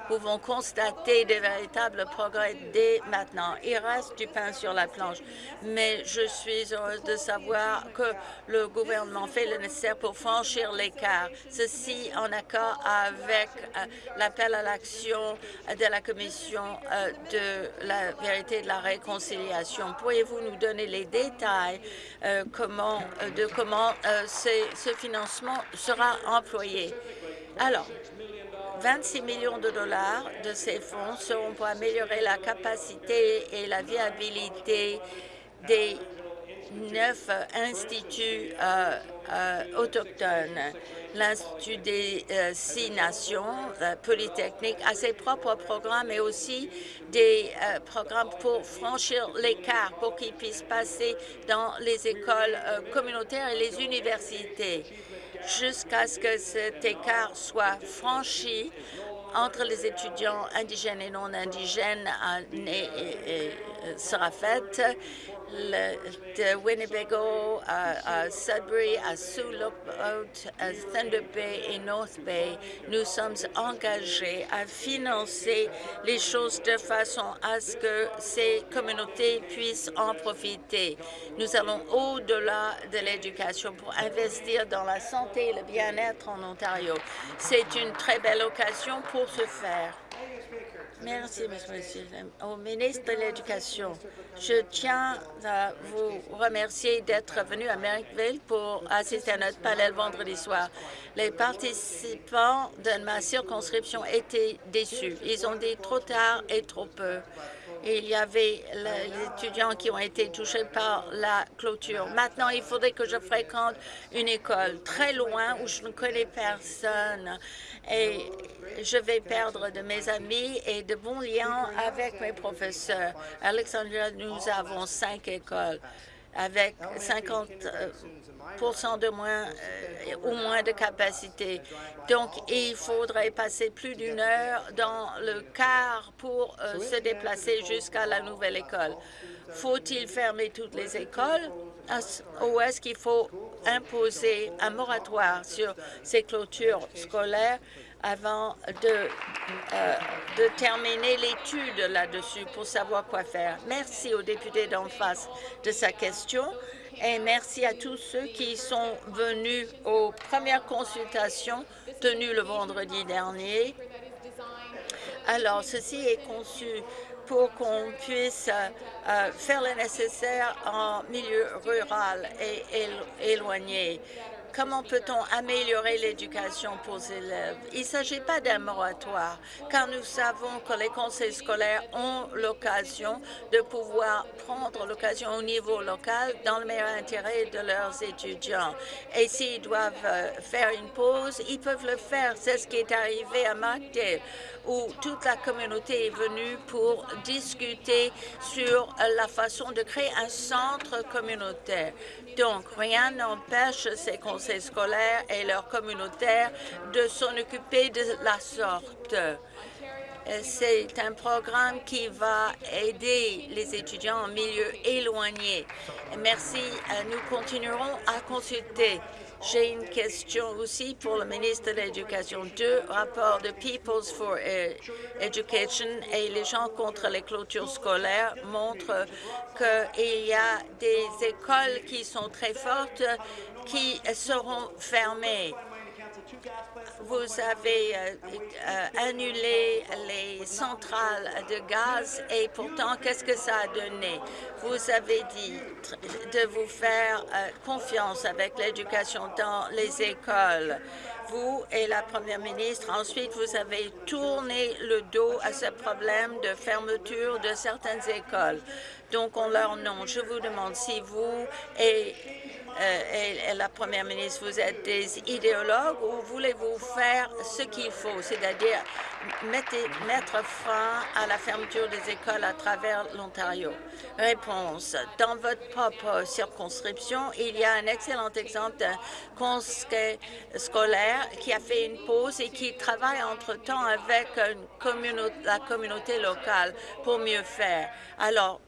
pouvons constater des véritables progrès dès maintenant. Il reste du pain sur la planche, mais je suis heureuse de savoir que le gouvernement fait le nécessaire pour franchir l'écart. Ceci en accord avec euh, l'appel à l'action de la Commission euh, de la vérité et de la réconciliation. Pourriez-vous nous donner les détails euh, comment, de comment comment euh, ce financement sera employé. Alors, 26 millions de dollars de ces fonds seront pour améliorer la capacité et la viabilité des neuf instituts euh, euh, autochtones. L'Institut des euh, Six Nations, Polytechnique, a ses propres programmes et aussi des programmes pour franchir l'écart, pour qu'ils puissent passer dans les écoles communautaires et les universités. jusqu'à ce que cet écart soit franchi entre les étudiants indigènes et non indigènes sera faite de Winnebago à, Sudbury, à Sioux Lookout, à Thunder Bay et North Bay, nous sommes engagés à financer les choses de façon à ce que ces communautés puissent en profiter. Nous allons au-delà de l'éducation pour investir dans la santé et le bien-être en Ontario. C'est une très belle occasion pour ce faire. Merci, Monsieur. Au ministre de l'Éducation, je tiens à vous remercier d'être venu à Merrickville pour assister à notre panel vendredi soir. Les participants de ma circonscription étaient déçus. Ils ont dit trop tard et trop peu. Il y avait les étudiants qui ont été touchés par la clôture. Maintenant, il faudrait que je fréquente une école très loin où je ne connais personne et je vais perdre de mes amis et de bons liens avec mes professeurs. Alexandria, nous avons cinq écoles avec 50 de moins euh, ou moins de capacité. Donc, il faudrait passer plus d'une heure dans le car pour euh, se déplacer jusqu'à la nouvelle école. Faut-il fermer toutes les écoles? ou est-ce qu'il faut imposer un moratoire sur ces clôtures scolaires? Avant de, euh, de terminer l'étude là-dessus pour savoir quoi faire. Merci au député d'en face de sa question et merci à tous ceux qui sont venus aux premières consultations tenues le vendredi dernier. Alors, ceci est conçu pour qu'on puisse euh, faire le nécessaire en milieu rural et éloigné. Comment peut-on améliorer l'éducation pour les élèves? Il ne s'agit pas d'un moratoire, car nous savons que les conseils scolaires ont l'occasion de pouvoir prendre l'occasion au niveau local dans le meilleur intérêt de leurs étudiants. Et s'ils doivent euh, faire une pause, ils peuvent le faire. C'est ce qui est arrivé à Markdale où toute la communauté est venue pour discuter sur la façon de créer un centre communautaire. Donc, rien n'empêche ces conseils scolaires et leurs communautaires de s'en occuper de la sorte. C'est un programme qui va aider les étudiants en milieu éloigné. Merci. Nous continuerons à consulter j'ai une question aussi pour le ministre de l'Éducation. Deux rapports de Peoples for Education et les gens contre les clôtures scolaires montrent qu'il y a des écoles qui sont très fortes qui seront fermées vous avez euh, euh, annulé les centrales de gaz et pourtant, qu'est-ce que ça a donné? Vous avez dit de vous faire euh, confiance avec l'éducation dans les écoles. Vous et la première ministre, ensuite, vous avez tourné le dos à ce problème de fermeture de certaines écoles. Donc, en leur nom, je vous demande si vous et euh, et, la première ministre, vous êtes des idéologues ou voulez-vous faire ce qu'il faut, c'est-à-dire mettre fin à la fermeture des écoles à travers l'Ontario? Réponse. Dans votre propre circonscription, il y a un excellent exemple d'un conseil scolaire qui a fait une pause et qui travaille entre-temps avec la communauté locale pour mieux faire. Alors,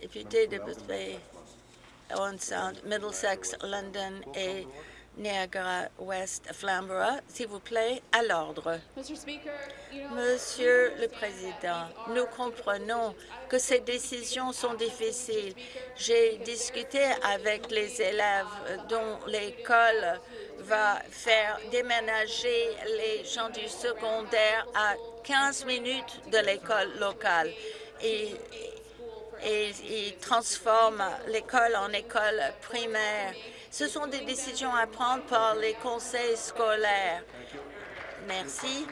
Député de Bruce Bay, Owen Sound, Middlesex, London et Niagara West, Flamborough. S'il vous plaît, à l'ordre. Monsieur le Président, nous comprenons que ces décisions sont difficiles. J'ai discuté avec les élèves dont l'école va faire déménager les gens du secondaire à 15 minutes de l'école locale. Et, et ils transforment l'école en école primaire. Ce sont des décisions à prendre par les conseils scolaires. Merci.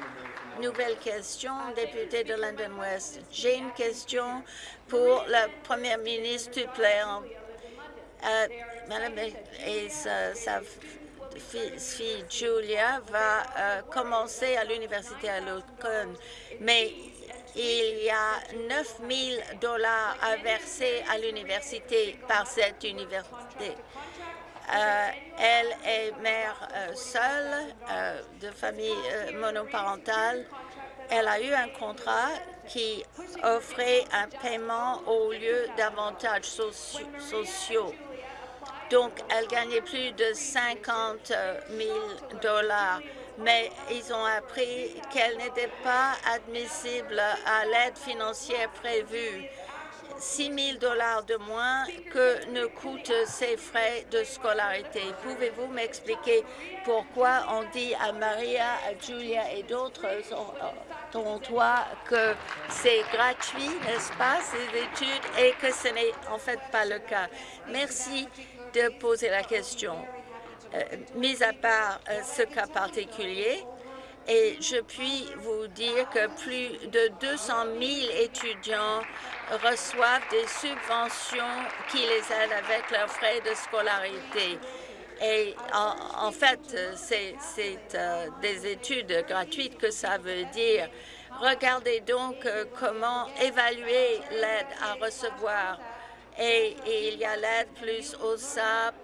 Nouvelle question, député de London West. J'ai une question pour la première ministre. Euh, Madame et sa fille Julia va euh, commencer à l'université à Locon, mais il y a 9 000 dollars à verser à l'université par cette université. Euh, elle est mère euh, seule de famille monoparentale. Elle a eu un contrat qui offrait un paiement au lieu d'avantages sociaux. Donc, elle gagnait plus de 50 000 dollars mais ils ont appris qu'elle n'était pas admissible à l'aide financière prévue. 6 000 dollars de moins que ne coûtent ses frais de scolarité. Pouvez-vous m'expliquer pourquoi on dit à Maria, à Julia et d'autres dont toi que c'est gratuit, n'est-ce pas, ces études, et que ce n'est en fait pas le cas? Merci de poser la question. Euh, mis à part euh, ce cas particulier, et je puis vous dire que plus de 200 000 étudiants reçoivent des subventions qui les aident avec leurs frais de scolarité. Et en, fait, c'est euh, des études gratuites que ça veut dire. Regardez donc comment évaluer l'aide à recevoir et, il y a l'aide plus au SAP.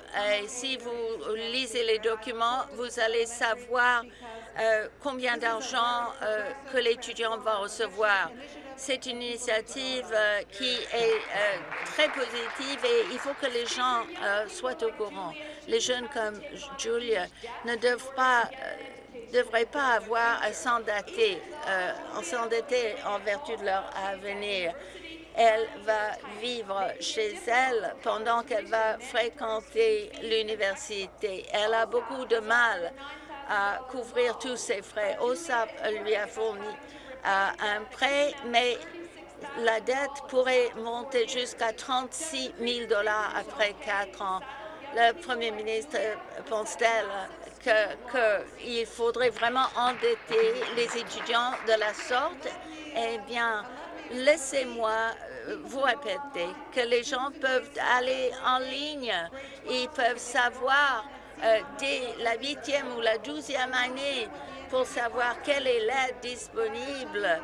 Et si vous lisez les documents, vous allez savoir euh, combien d'argent euh, que l'étudiant va recevoir. C'est une initiative euh, qui est très positive et il faut que les gens soient au courant. Les jeunes comme Julia ne devraient pas avoir à s'endetter en vertu de leur avenir elle va vivre chez elle pendant qu'elle va fréquenter l'université. Elle a beaucoup de mal à couvrir tous ses frais. OSAP lui a fourni euh, un prêt, mais la dette pourrait monter jusqu'à 36 000 dollars après quatre ans. Le premier ministre euh, pense-t-elle qu'il faudrait vraiment endetter les étudiants de la sorte? Eh bien, laissez-moi vous répéter que les gens peuvent aller en ligne, ils peuvent savoir euh, dès la huitième ou la douzième année pour savoir quelle est l'aide disponible.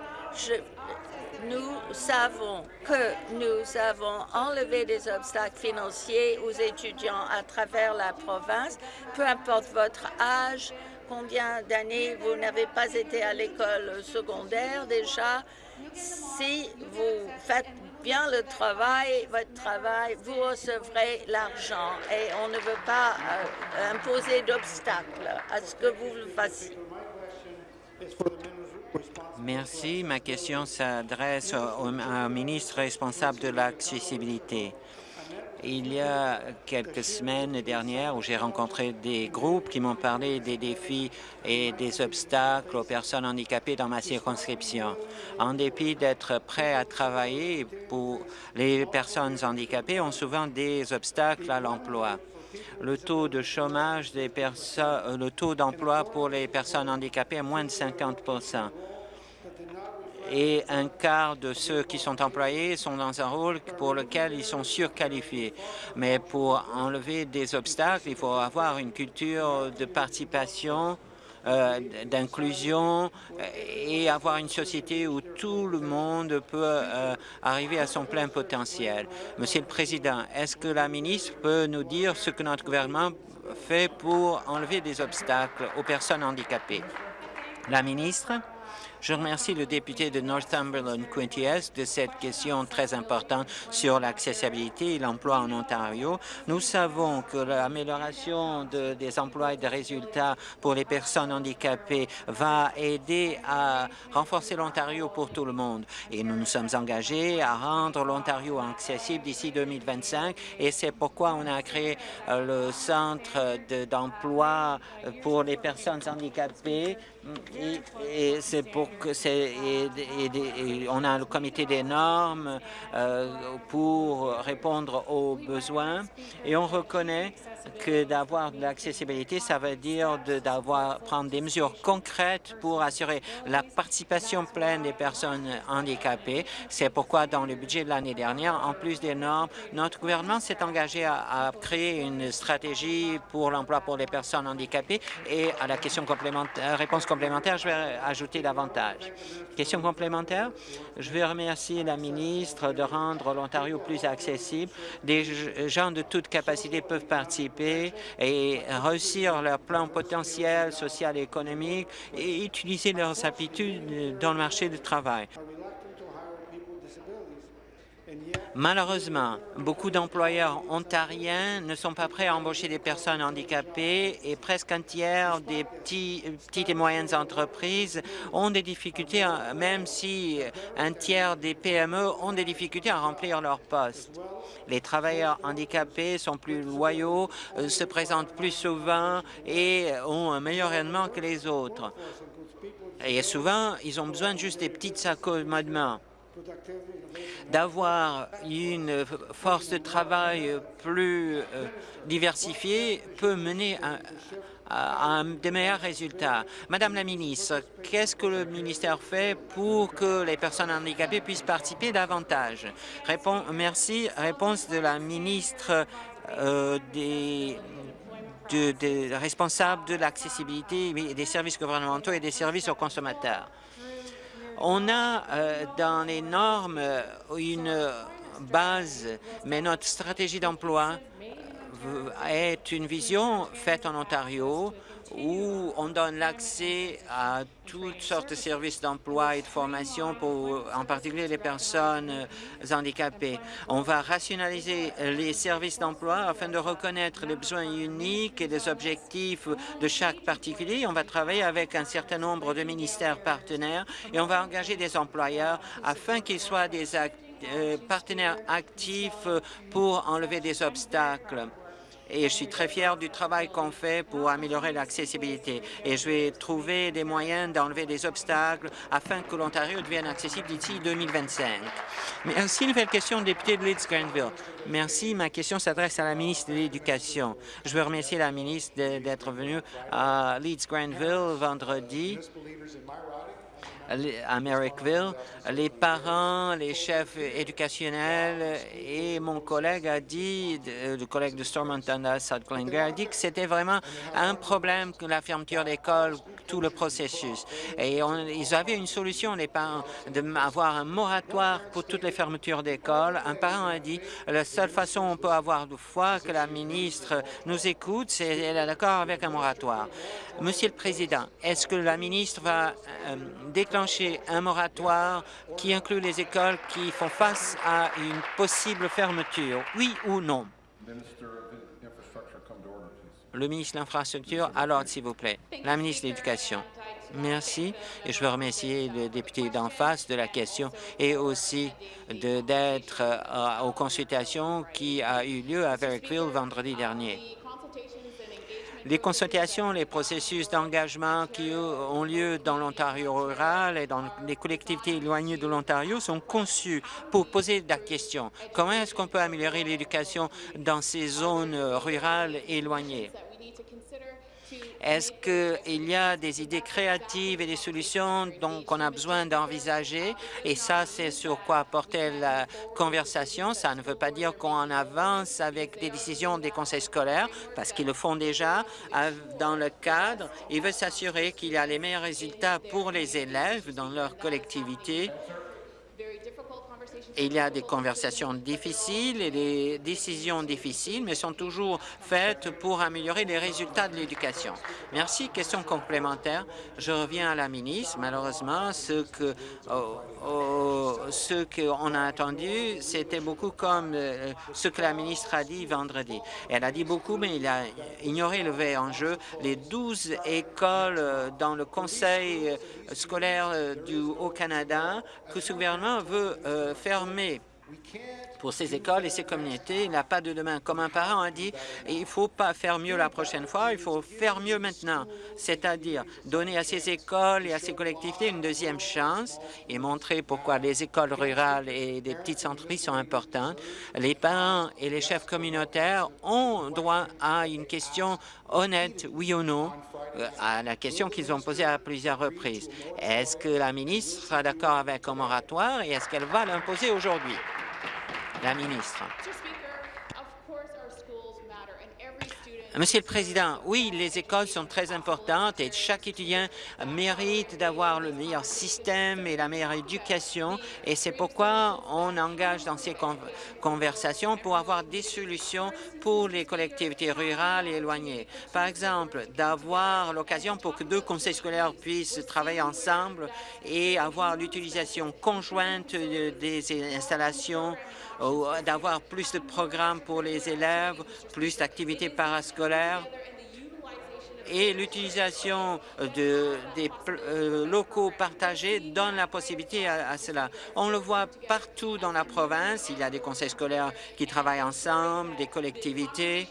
nous savons que nous avons enlevé des obstacles financiers aux étudiants à travers la province, peu importe votre âge, combien d'années vous n'avez pas été à l'école secondaire déjà, si vous faites bien le travail, votre travail, vous recevrez l'argent et on ne veut pas euh, imposer d'obstacles à ce que vous le fassiez. Merci. Ma question s'adresse au, au ministre responsable de l'accessibilité. Il y a quelques semaines dernières où j'ai rencontré des groupes qui m'ont parlé des défis et des obstacles aux personnes handicapées dans ma circonscription. En dépit d'être prêts à travailler pour les personnes handicapées ont souvent des obstacles à l'emploi. Le taux de chômage des personnes, le taux d'emploi pour les personnes handicapées est moins de 50 et un quart de ceux qui sont employés sont dans un rôle pour lequel ils sont surqualifiés. Mais pour enlever des obstacles, il faut avoir une culture de participation, euh, d'inclusion et avoir une société où tout le monde peut euh, arriver à son plein potentiel. Monsieur le Président, est-ce que la ministre peut nous dire ce que notre gouvernement fait pour enlever des obstacles aux personnes handicapées? La ministre? Je remercie le député de Northumberland Quinty de cette question très importante sur l'accessibilité et l'emploi en Ontario. Nous savons que l'amélioration des emplois et des résultats pour les personnes handicapées va aider à renforcer l'Ontario pour tout le monde. Et nous nous sommes engagés à rendre l'Ontario accessible d'ici 2025 et c'est pourquoi on a créé euh, le centre d'emploi pour les personnes handicapées et, c'est pour que c'est on a le comité des normes euh, pour répondre aux besoins. Et on reconnaît que d'avoir de l'accessibilité, ça veut dire d'avoir prendre des mesures concrètes pour assurer la participation pleine des personnes handicapées. C'est pourquoi dans le budget de l'année dernière, en plus des normes, notre gouvernement s'est engagé à, créer une stratégie pour l'emploi pour les personnes handicapées et à la question complémentaire, réponse complémentaire, je vais ajouter davantage. Question complémentaire? Je veux remercier la ministre de rendre l'Ontario plus accessible. Des gens de toute capacité peuvent participer et réussir leur plan potentiel social et économique et utiliser leurs aptitudes dans le marché du travail. Malheureusement, beaucoup d'employeurs ontariens ne sont pas prêts à embaucher des personnes handicapées et presque un tiers des petites et moyennes entreprises ont des difficultés, même si un tiers des PME ont des difficultés à remplir leurs postes. Les travailleurs handicapés sont plus loyaux, euh, se présentent plus souvent et ont un meilleur rendement que les autres. Et souvent, ils ont besoin juste des petits accommodements d'avoir une force de travail plus euh, diversifiée peut mener à, de meilleurs résultats. Madame la ministre, qu'est-ce que le ministère fait pour que les personnes handicapées puissent participer davantage? merci. Réponse de la ministre euh, des, responsables de l'accessibilité des services gouvernementaux et des services aux consommateurs. On a euh, dans les normes euh, une base, mais notre stratégie d'emploi est une vision faite en Ontario où on donne l'accès à toutes sortes de services d'emploi et de formation pour en particulier les personnes handicapées. On va rationaliser les services d'emploi afin de reconnaître les besoins uniques et les objectifs de chaque particulier. On va travailler avec un certain nombre de ministères partenaires et on va engager des employeurs afin qu'ils soient des euh, partenaires actifs pour enlever des obstacles et je suis très fier du travail qu'on fait pour améliorer l'accessibilité. Et je vais trouver des moyens d'enlever des obstacles afin que l'Ontario devienne accessible d'ici 2025. Merci. Nouvelle question, député de Leeds-Granville. Merci. Ma question s'adresse à la ministre de l'Éducation. Je veux remercier la ministre d'être venue à Leeds-Granville vendredi à Merrickville, les parents, les chefs éducationnels et mon collègue a dit, le collègue de Stormont South a dit que c'était vraiment un problème que la fermeture d'école, tout le processus. Et ils avaient une solution, les parents, d'avoir un moratoire pour toutes les fermetures d'école. Un parent a dit, la seule façon on peut avoir de foi que la ministre nous écoute, c'est elle est d'accord avec un moratoire. Monsieur le Président, est-ce que la ministre va euh, déclencher un moratoire qui inclut les écoles qui font face à une possible fermeture, oui ou non? Le ministre de l'Infrastructure, alors, s'il vous plaît. La ministre de l'Éducation. Merci. Et je veux remercier le député d'en face de la question et aussi d'être euh, aux consultations qui a eu lieu à Verrickville vendredi dernier. Les consultations, les processus d'engagement qui ont lieu dans l'Ontario rural et dans les collectivités éloignées de l'Ontario sont conçus pour poser la question. Comment est-ce qu'on peut améliorer l'éducation dans ces zones rurales éloignées? Est-ce qu'il y a des idées créatives et des solutions qu'on a besoin d'envisager? Et ça, c'est sur quoi porter la conversation. Ça ne veut pas dire qu'on avance avec des décisions des conseils scolaires, parce qu'ils le font déjà dans le cadre. Il veut s'assurer qu'il y a les meilleurs résultats pour les élèves dans leur collectivité il y a des conversations difficiles et des décisions difficiles, mais sont toujours faites pour améliorer les résultats de l'éducation. Merci. Question complémentaire. Je reviens à la ministre. Malheureusement, ce que oh, oh, ce qu'on a entendu, c'était beaucoup comme euh, ce que la ministre a dit vendredi. Elle a dit beaucoup, mais il a ignoré le vrai enjeu. Les 12 écoles euh, dans le conseil euh, scolaire du Haut-Canada que ce gouvernement veut faire l'armée. Pour ces écoles et ces communautés. Il n'a pas de demain. Comme un parent a dit, il ne faut pas faire mieux la prochaine fois, il faut faire mieux maintenant, c'est-à-dire donner à ces écoles et à ces collectivités une deuxième chance et montrer pourquoi les écoles rurales et des petites entreprises sont importantes. Les parents et les chefs communautaires ont droit à une question honnête, oui ou non, euh, à la question qu'ils ont posée à plusieurs reprises. Est-ce que la ministre sera d'accord avec un moratoire et est-ce qu'elle va l'imposer aujourd'hui? La ministre. Monsieur le Président, oui, les écoles sont très importantes et chaque étudiant mérite d'avoir le meilleur système et la meilleure éducation et c'est pourquoi on engage dans ces conversations pour avoir des solutions pour les collectivités rurales et éloignées. Par exemple, d'avoir l'occasion pour que deux conseils scolaires puissent travailler ensemble et avoir l'utilisation conjointe des installations d'avoir plus de programmes pour les élèves, plus d'activités parascolaires et l'utilisation de, des euh, locaux partagés donne la possibilité à, cela. On le voit partout dans la province. Il y a des conseils scolaires qui travaillent ensemble, des collectivités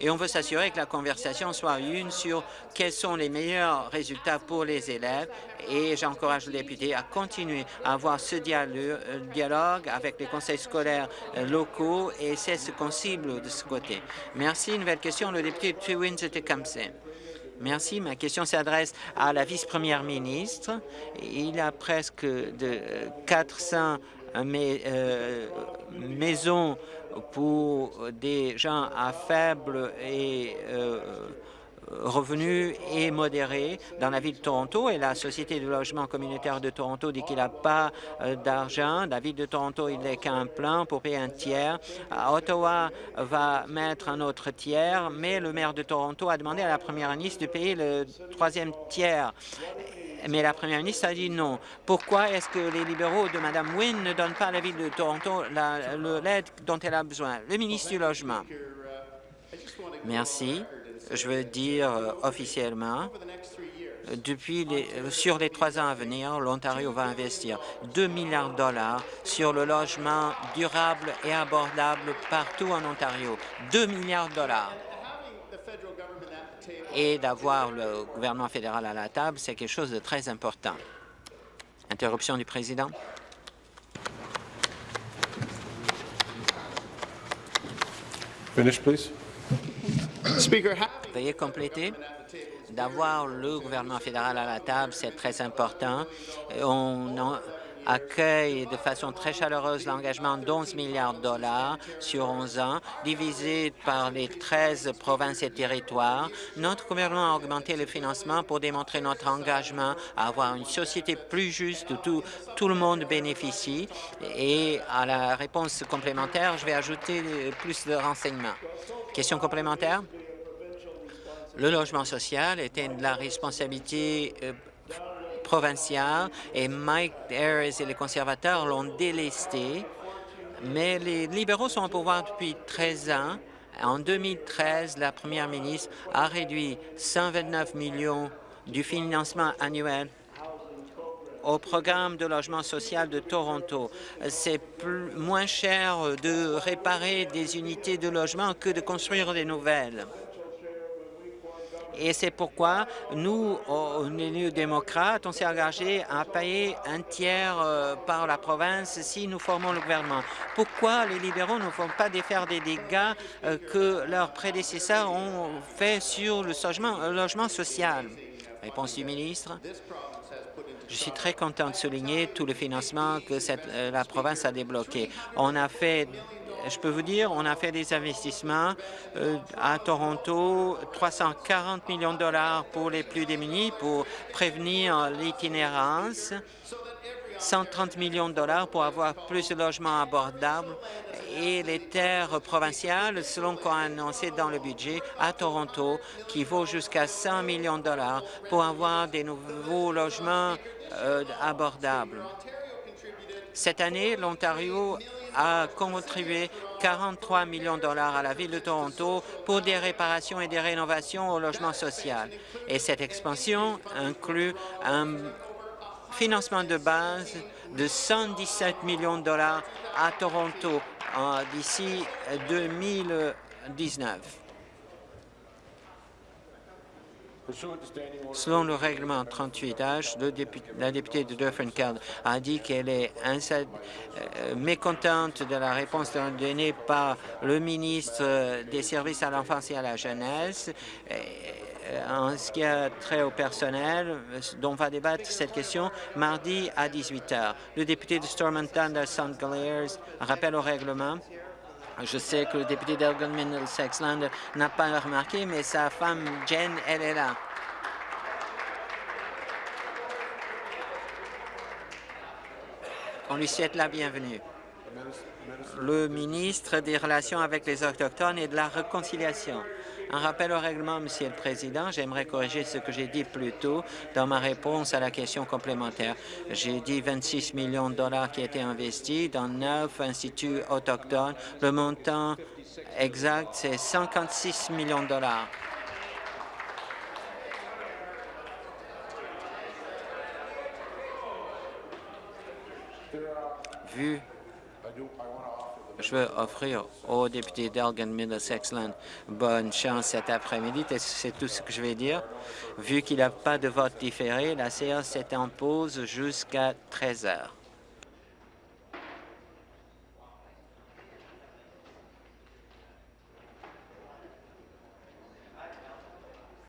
et on veut s'assurer que la conversation soit une sur quels sont les meilleurs résultats pour les élèves et j'encourage le député à continuer à avoir ce dialogue avec les conseils scolaires euh, locaux et c'est ce qu'on cible de ce côté. Merci. Nouvelle question, le député Tewins-Tecumseh. Merci. Ma question s'adresse à la vice-première ministre. Il y a presque de 400 euh, euh, maisons pour des gens à faible et euh, revenus et modérés dans la ville de Toronto et la Société de logement communautaire de Toronto dit qu'il n'a pas euh, d'argent. La ville de Toronto, il n'est qu'un plan pour payer un tiers. Ottawa va mettre un autre tiers, mais le maire de Toronto a demandé à la première ministre de payer le troisième tiers mais la première ministre a dit non. Pourquoi est-ce que les libéraux de Mme Wynne ne donnent pas à la ville de Toronto l'aide dont elle a besoin? Le ministre du Logement. Merci. Je veux dire euh, officiellement, depuis les, sur les trois ans à venir, l'Ontario va investir 2 milliards de dollars sur le logement durable et abordable partout en Ontario. 2 milliards de dollars et d'avoir le gouvernement fédéral à la table, c'est quelque chose de très important. Interruption du président. Finish, please. Veuillez compléter. D'avoir le gouvernement fédéral à la table, c'est très important. On, accueille de façon très chaleureuse l'engagement d'11 milliards de dollars sur 11 ans, divisé par les 13 provinces et territoires. Notre gouvernement a augmenté le financement pour démontrer notre engagement à avoir une société plus juste où tout, tout le monde bénéficie. Et à la réponse complémentaire, je vais ajouter plus de renseignements. Question complémentaire? Le logement social était la responsabilité euh, provincial et Mike Harris et les conservateurs l'ont délesté, mais les libéraux sont au pouvoir depuis 13 ans. En 2013, la première ministre a réduit 129 millions du financement annuel au programme de logement social de Toronto. C'est moins cher de réparer des unités de logement que de construire des nouvelles. Et c'est pourquoi nous, élus démocrates, on s'est engagé à payer un tiers euh, par la province si nous formons le gouvernement. Pourquoi les libéraux ne font pas défaire des dégâts euh, que leurs prédécesseurs ont fait sur le logement, logement social? Réponse du ministre. Je suis très content de souligner tout le financement que euh, la province a débloqué. On a fait je peux vous dire, on a fait des investissements euh, à Toronto, 340 millions de dollars pour les plus démunis pour prévenir l'itinérance, 130 millions de dollars pour avoir plus de logements abordables et les terres provinciales, selon qu'on a annoncé dans le budget à Toronto, qui vaut jusqu'à 100 millions de dollars pour avoir des nouveaux logements euh, abordables. Cette année, l'Ontario a contribué 43 millions de dollars à la Ville de Toronto pour des réparations et des rénovations au logement social. Et cette expansion inclut un financement de base de 117 millions de dollars à Toronto d'ici 2019. Selon le règlement 38H, la députée de Dufferin a dit qu'elle est euh, mécontente de la réponse donnée par le ministre des Services à l'enfance et à la jeunesse euh, en ce qui a trait au personnel, dont on va débattre cette question mardi à 18 heures. Le député de Stormont Thunder, St. Rappelle au règlement Je sais que le député d'Elgin Middlesex-Land n'a pas remarqué, mais sa femme Jen, elle est là. On lui souhaite la bienvenue. Le ministre des Relations avec les Autochtones et de la Réconciliation. Un rappel au règlement, Monsieur le Président. J'aimerais corriger ce que j'ai dit plus tôt dans ma réponse à la question complémentaire. J'ai dit 26 millions de dollars qui étaient investis dans neuf instituts autochtones. Le montant exact, c'est 56 millions de dollars. Vu je veux offrir au député d'Elgin Middlesex-Land bonne chance cet après-midi. C'est tout ce que je vais dire. Vu qu'il n'y a pas de vote différé, la séance est en pause jusqu'à 13 heures.